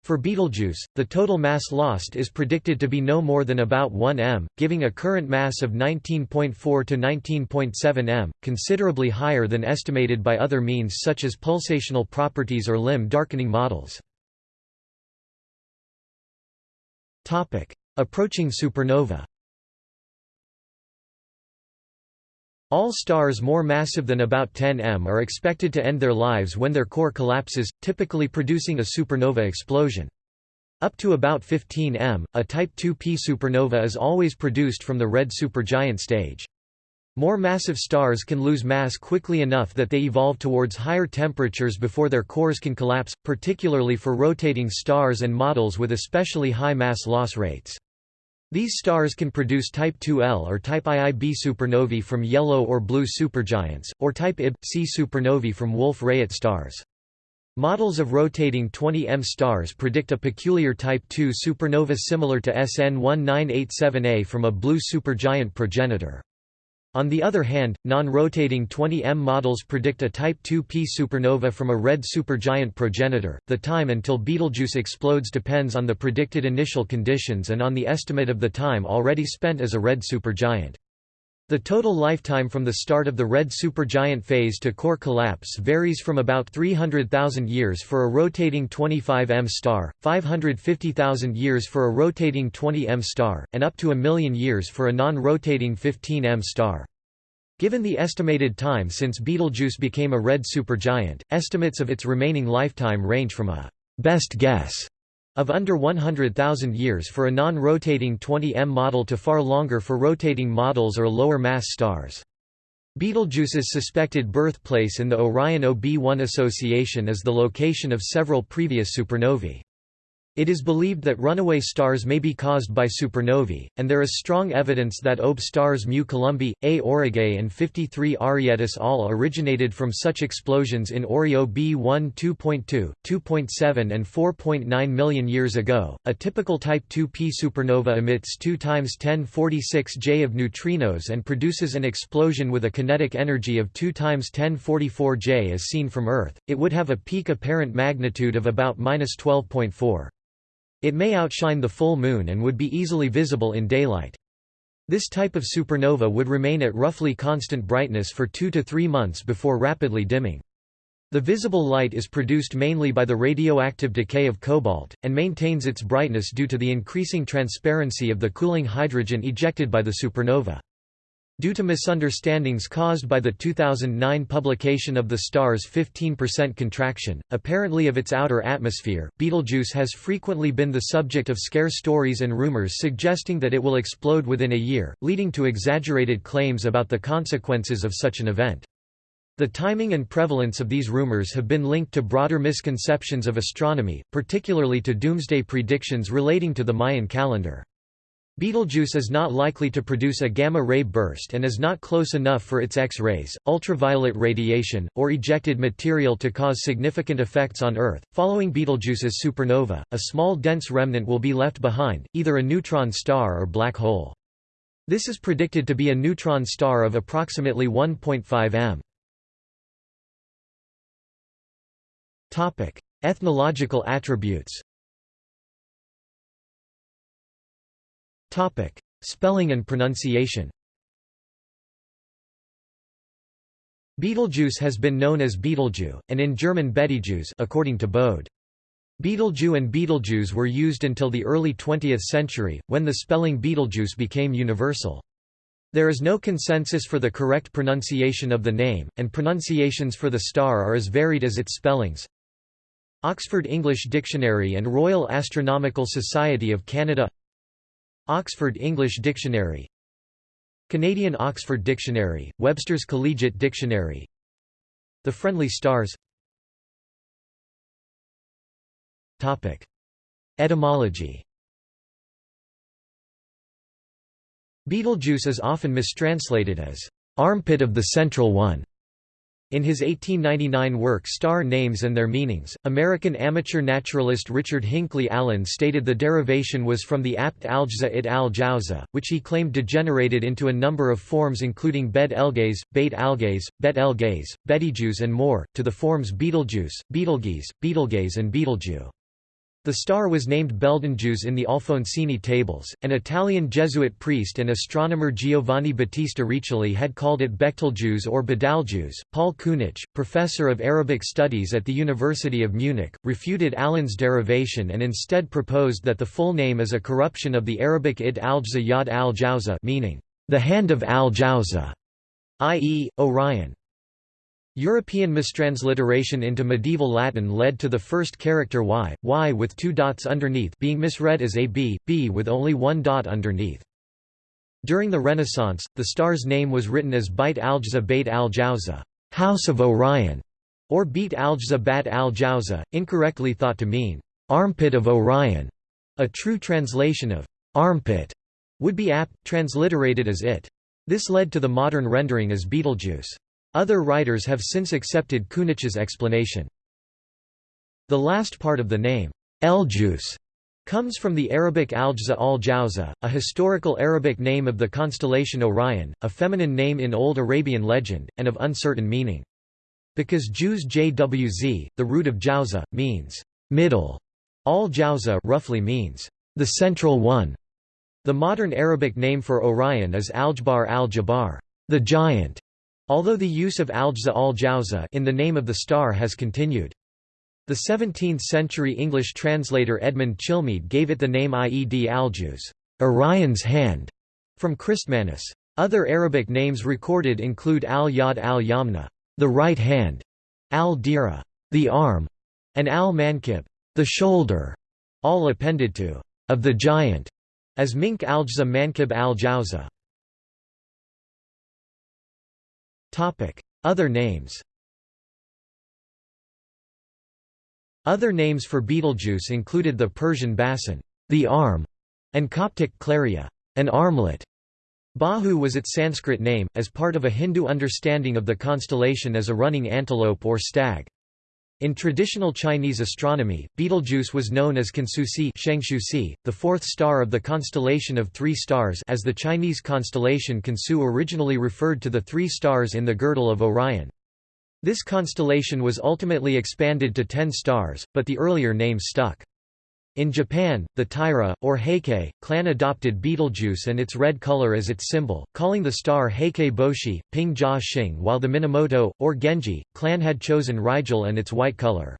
For Betelgeuse, the total mass lost is predicted to be no more than about 1 m, giving a current mass of 19.4 to 19.7 m, considerably higher than estimated by other means such as pulsational properties or limb darkening models. Topic: Approaching supernova. All stars more massive than about 10 m are expected to end their lives when their core collapses, typically producing a supernova explosion. Up to about 15 m, a Type 2p supernova is always produced from the red supergiant stage. More massive stars can lose mass quickly enough that they evolve towards higher temperatures before their cores can collapse, particularly for rotating stars and models with especially high mass loss rates. These stars can produce Type 2L or Type IIb supernovae from yellow or blue supergiants, or Type Ib-C supernovae from Wolf-Rayet stars. Models of rotating 20M stars predict a peculiar Type II supernova similar to SN 1987A from a blue supergiant progenitor. On the other hand, non-rotating 20M models predict a Type 2p supernova from a red supergiant progenitor. The time until Betelgeuse explodes depends on the predicted initial conditions and on the estimate of the time already spent as a red supergiant. The total lifetime from the start of the red supergiant phase to core collapse varies from about 300,000 years for a rotating 25M star, 550,000 years for a rotating 20M star, and up to a million years for a non-rotating 15M star. Given the estimated time since Betelgeuse became a red supergiant, estimates of its remaining lifetime range from a best guess of under 100,000 years for a non-rotating 20M model to far longer for rotating models or lower mass stars. Betelgeuse's suspected birthplace in the Orion OB1 association is the location of several previous supernovae. It is believed that runaway stars may be caused by supernovae, and there is strong evidence that OB stars Mu Columbae, AE Aurigae and 53 Arietis all originated from such explosions in Ori OB1 2.2, 2.7 and 4.9 million years ago. A typical Type 2p supernova emits 2 times 1046 J of neutrinos and produces an explosion with a kinetic energy of 2 times 1044 J as seen from Earth. It would have a peak apparent magnitude of about -12.4. It may outshine the full moon and would be easily visible in daylight. This type of supernova would remain at roughly constant brightness for two to three months before rapidly dimming. The visible light is produced mainly by the radioactive decay of cobalt, and maintains its brightness due to the increasing transparency of the cooling hydrogen ejected by the supernova. Due to misunderstandings caused by the 2009 publication of the star's 15% contraction, apparently of its outer atmosphere, Betelgeuse has frequently been the subject of scare stories and rumors suggesting that it will explode within a year, leading to exaggerated claims about the consequences of such an event. The timing and prevalence of these rumors have been linked to broader misconceptions of astronomy, particularly to doomsday predictions relating to the Mayan calendar. Betelgeuse is not likely to produce a gamma-ray burst and is not close enough for its X-rays, ultraviolet radiation, or ejected material to cause significant effects on Earth. Following Betelgeuse's supernova, a small dense remnant will be left behind, either a neutron star or black hole. This is predicted to be a neutron star of approximately 1.5 m. Topic: Ethnological attributes. Topic: Spelling and pronunciation. Betelgeuse has been known as Betelgeuse, and in German Betelgeuse according to Bode. Betelgeuse and Betelgeuse were used until the early 20th century, when the spelling Betelgeuse became universal. There is no consensus for the correct pronunciation of the name, and pronunciations for the star are as varied as its spellings. Oxford English Dictionary and Royal Astronomical Society of Canada Oxford English Dictionary Canadian Oxford Dictionary, Webster's Collegiate Dictionary The Friendly Stars. Etymology. Betelgeuse is often mistranslated as armpit of the central one in his 1899 work Star Names and Their Meanings, American amateur naturalist Richard Hinckley Allen stated the derivation was from the apt aljza it al jauza, which he claimed degenerated into a number of forms including bed elgaze, bait algaze, bet elgaze, bettyjuice and more, to the forms Betelgeuse, Betelgeuse, Betelgaze and Betelgeuse. The star was named Beldenjuice in the Alfonsine tables. An Italian Jesuit priest and astronomer Giovanni Battista Riccioli had called it Betelgeuse or Badaljuice. Paul Kunitzsch, professor of Arabic studies at the University of Munich, refuted Allen's derivation and instead proposed that the full name is a corruption of the Arabic id al-Jawza yad al-Jawza, meaning the hand of al-Jawza, i.e., Orion. European mistransliteration into medieval Latin led to the first character y, y with two dots underneath being misread as a b, with only one dot underneath. During the Renaissance, the star's name was written as Beit al-Jawza Beit al-Jawza, House of Orion, or Beit al-Jawza Bat al-Jawza, incorrectly thought to mean armpit of Orion. A true translation of armpit would be apt, transliterated as it. This led to the modern rendering as Betelgeuse. Other writers have since accepted Kunitzsch's explanation. The last part of the name, Eljus, comes from the Arabic Aljza al-Jawza, a historical Arabic name of the constellation Orion, a feminine name in Old Arabian legend, and of uncertain meaning. Because Jews jwz, the root of Jawza, means middle, al-Jawza roughly means the central one. The modern Arabic name for Orion is Aljbar al-Jabbar, the giant. Although the use of Aljza al-Jawza in the name of the star has continued. The 17th-century English translator Edmund Chilmead gave it the name Ied Aljuz, Orion's hand, from Christmannus. Other Arabic names recorded include al-Yad al-Yamna, the right hand, al-Dira, the arm, and al-Mankib, the shoulder, all appended to of the giant, as Mink al-Jza Mankib al-Jawza. Other names Other names for Betelgeuse included the Persian basin, the arm, and Coptic claria, an armlet. Bahu was its Sanskrit name, as part of a Hindu understanding of the constellation as a running antelope or stag. In traditional Chinese astronomy, Betelgeuse was known as Kansusi the fourth star of the constellation of three stars as the Chinese constellation Kansu originally referred to the three stars in the girdle of Orion. This constellation was ultimately expanded to ten stars, but the earlier name stuck. In Japan, the Taira, or Heike, clan adopted Betelgeuse and its red color as its symbol, calling the star Heike Boshi, Ping Jia Xing while the Minamoto, or Genji, clan had chosen Rigel and its white color.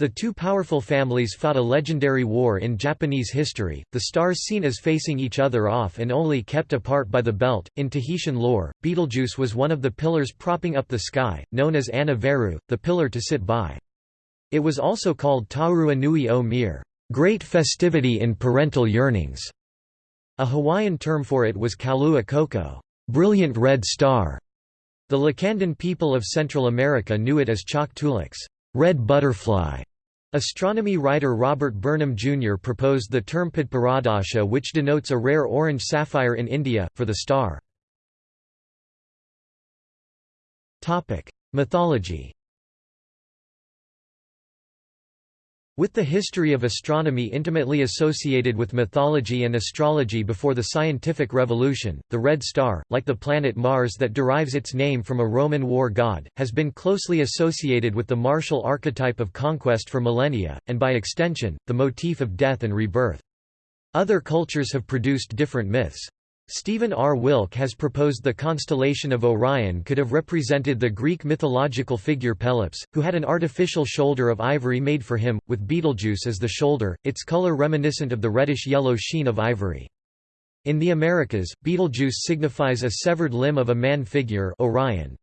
The two powerful families fought a legendary war in Japanese history, the stars seen as facing each other off and only kept apart by the belt. In Tahitian lore, Betelgeuse was one of the pillars propping up the sky, known as Ana Veru, the pillar to sit by. It was also called Taurua Nui o Mir, great festivity in parental yearnings. A Hawaiian term for it was Kaulua Koko, brilliant red star. The Lacandon people of Central America knew it as Chok Tulix, red butterfly. Astronomy writer Robert Burnham Jr. proposed the term padparadaschah which denotes a rare orange sapphire in India, for the star. Mythology With the history of astronomy intimately associated with mythology and astrology before the scientific revolution, the Red Star, like the planet Mars that derives its name from a Roman war god, has been closely associated with the martial archetype of conquest for millennia, and by extension, the motif of death and rebirth. Other cultures have produced different myths. Stephen R. Wilk has proposed the constellation of Orion could have represented the Greek mythological figure Pelops, who had an artificial shoulder of ivory made for him, with Betelgeuse as the shoulder, its color reminiscent of the reddish-yellow sheen of ivory. In the Americas, Betelgeuse signifies a severed limb of a man figure Orion.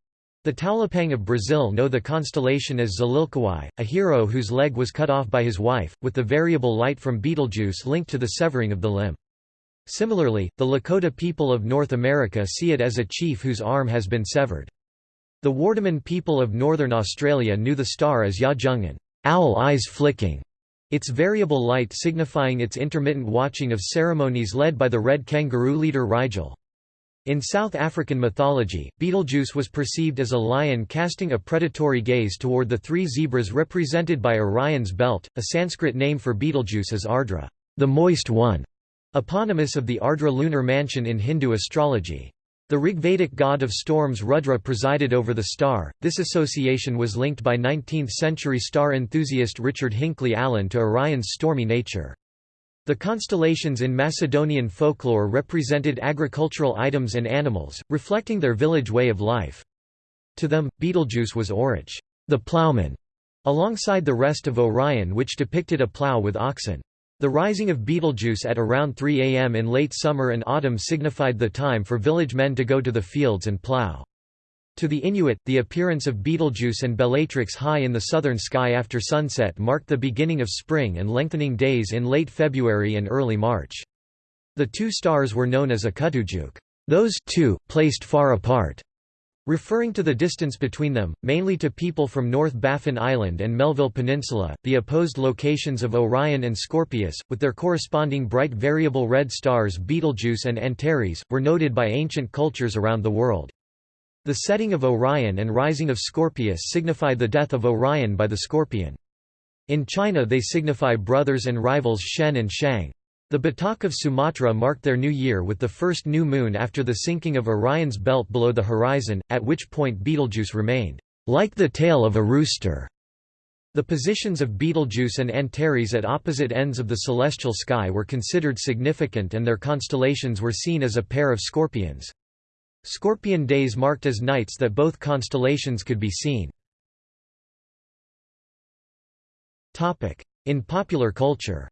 The Taulipang of Brazil know the constellation as Zalilkawai, a hero whose leg was cut off by his wife, with the variable light from Betelgeuse linked to the severing of the limb. Similarly, the Lakota people of North America see it as a chief whose arm has been severed. The Wardaman people of Northern Australia knew the star as Ya-jungin owl eyes flicking", its variable light signifying its intermittent watching of ceremonies led by the red kangaroo leader Rigel. In South African mythology, Betelgeuse was perceived as a lion casting a predatory gaze toward the three zebras represented by Orion's belt. A Sanskrit name for Betelgeuse is Ardra, the moist one. Eponymous of the Ardra lunar mansion in Hindu astrology. The Rigvedic god of storms Rudra presided over the star. This association was linked by 19th century star enthusiast Richard Hinckley Allen to Orion's stormy nature. The constellations in Macedonian folklore represented agricultural items and animals, reflecting their village way of life. To them, Betelgeuse was Orach, the plowman, alongside the rest of Orion which depicted a plow with oxen. The rising of Betelgeuse at around 3 am in late summer and autumn signified the time for village men to go to the fields and plough. To the Inuit, the appearance of Betelgeuse and Bellatrix high in the southern sky after sunset marked the beginning of spring and lengthening days in late February and early March. The two stars were known as a Akuttujuuk, those two, placed far apart, Referring to the distance between them, mainly to people from North Baffin Island and Melville Peninsula, the opposed locations of Orion and Scorpius, with their corresponding bright variable red stars Betelgeuse and Antares, were noted by ancient cultures around the world. The setting of Orion and rising of Scorpius signify the death of Orion by the scorpion. In China they signify brothers and rivals Shen and Shang. The Batak of Sumatra marked their new year with the first new moon after the sinking of Orion's belt below the horizon, at which point Betelgeuse remained, like the tail of a rooster. The positions of Betelgeuse and Antares at opposite ends of the celestial sky were considered significant and their constellations were seen as a pair of scorpions. Scorpion days marked as nights that both constellations could be seen. In popular culture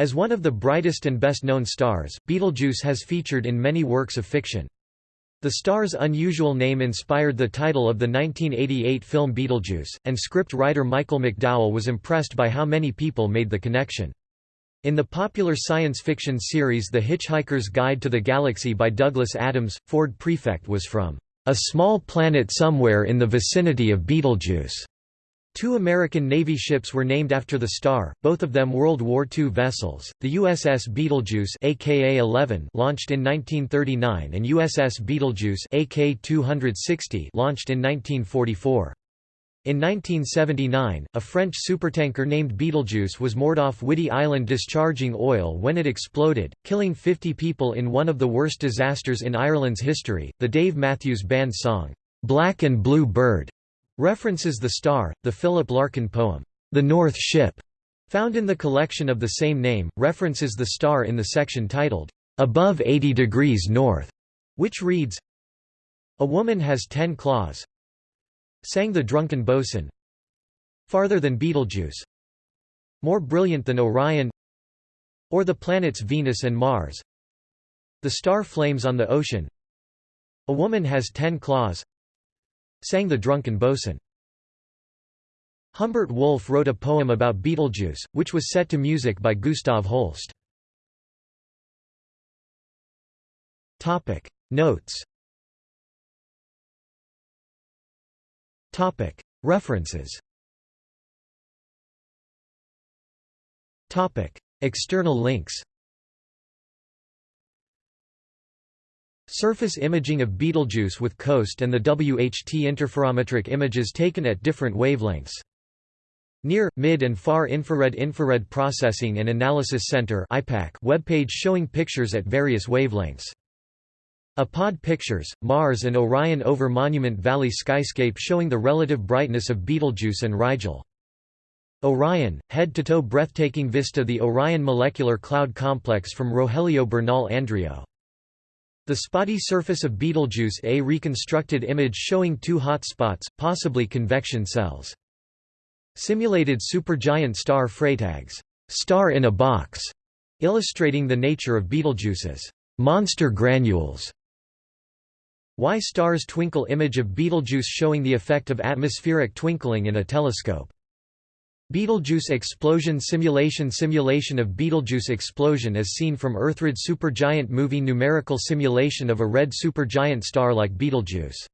As one of the brightest and best-known stars, Betelgeuse has featured in many works of fiction. The star's unusual name inspired the title of the 1988 film Beetlejuice, and script writer Michael McDowell was impressed by how many people made the connection. In the popular science fiction series The Hitchhiker's Guide to the Galaxy by Douglas Adams, Ford Prefect was from a small planet somewhere in the vicinity of Betelgeuse. Two American Navy ships were named after the star, both of them World War II vessels, the USS Betelgeuse aka 11 launched in 1939 and USS Betelgeuse AK 260 launched in 1944. In 1979, a French supertanker named Betelgeuse was moored off Whiddy Island discharging oil when it exploded, killing 50 people in one of the worst disasters in Ireland's history. The Dave Matthews Band song, Black and Blue Bird, References the star, the Philip Larkin poem, The North Ship, found in the collection of the same name, references the star in the section titled, Above 80 degrees north, which reads, A woman has ten claws. Sang the drunken bosun. Farther than Betelgeuse. More brilliant than Orion. Or the planets Venus and Mars. The star flames on the ocean. A woman has ten claws Sang the drunken bosun. Humbert Wolfe wrote a poem about Betelgeuse, which was set to music by Gustav Holst. Notes. References. External links Surface imaging of Betelgeuse with COAST and the WHT interferometric images taken at different wavelengths. Near, Mid and Far Infrared Infrared Processing and Analysis Center webpage showing pictures at various wavelengths. Apod Pictures, Mars and Orion over Monument Valley skyscape showing the relative brightness of Betelgeuse and Rigel. Orion, head-to-toe breathtaking vista The Orion Molecular Cloud Complex from Rogelio Bernal Andreo. The spotty surface of Betelgeuse A reconstructed image showing two hot spots, possibly convection cells. Simulated supergiant star Freytag's, star in a box, illustrating the nature of Betelgeuse's monster granules. Why stars twinkle image of Betelgeuse showing the effect of atmospheric twinkling in a telescope. Betelgeuse explosion simulation Simulation of Betelgeuse explosion as seen from Earthred supergiant movie Numerical simulation of a red supergiant star like Betelgeuse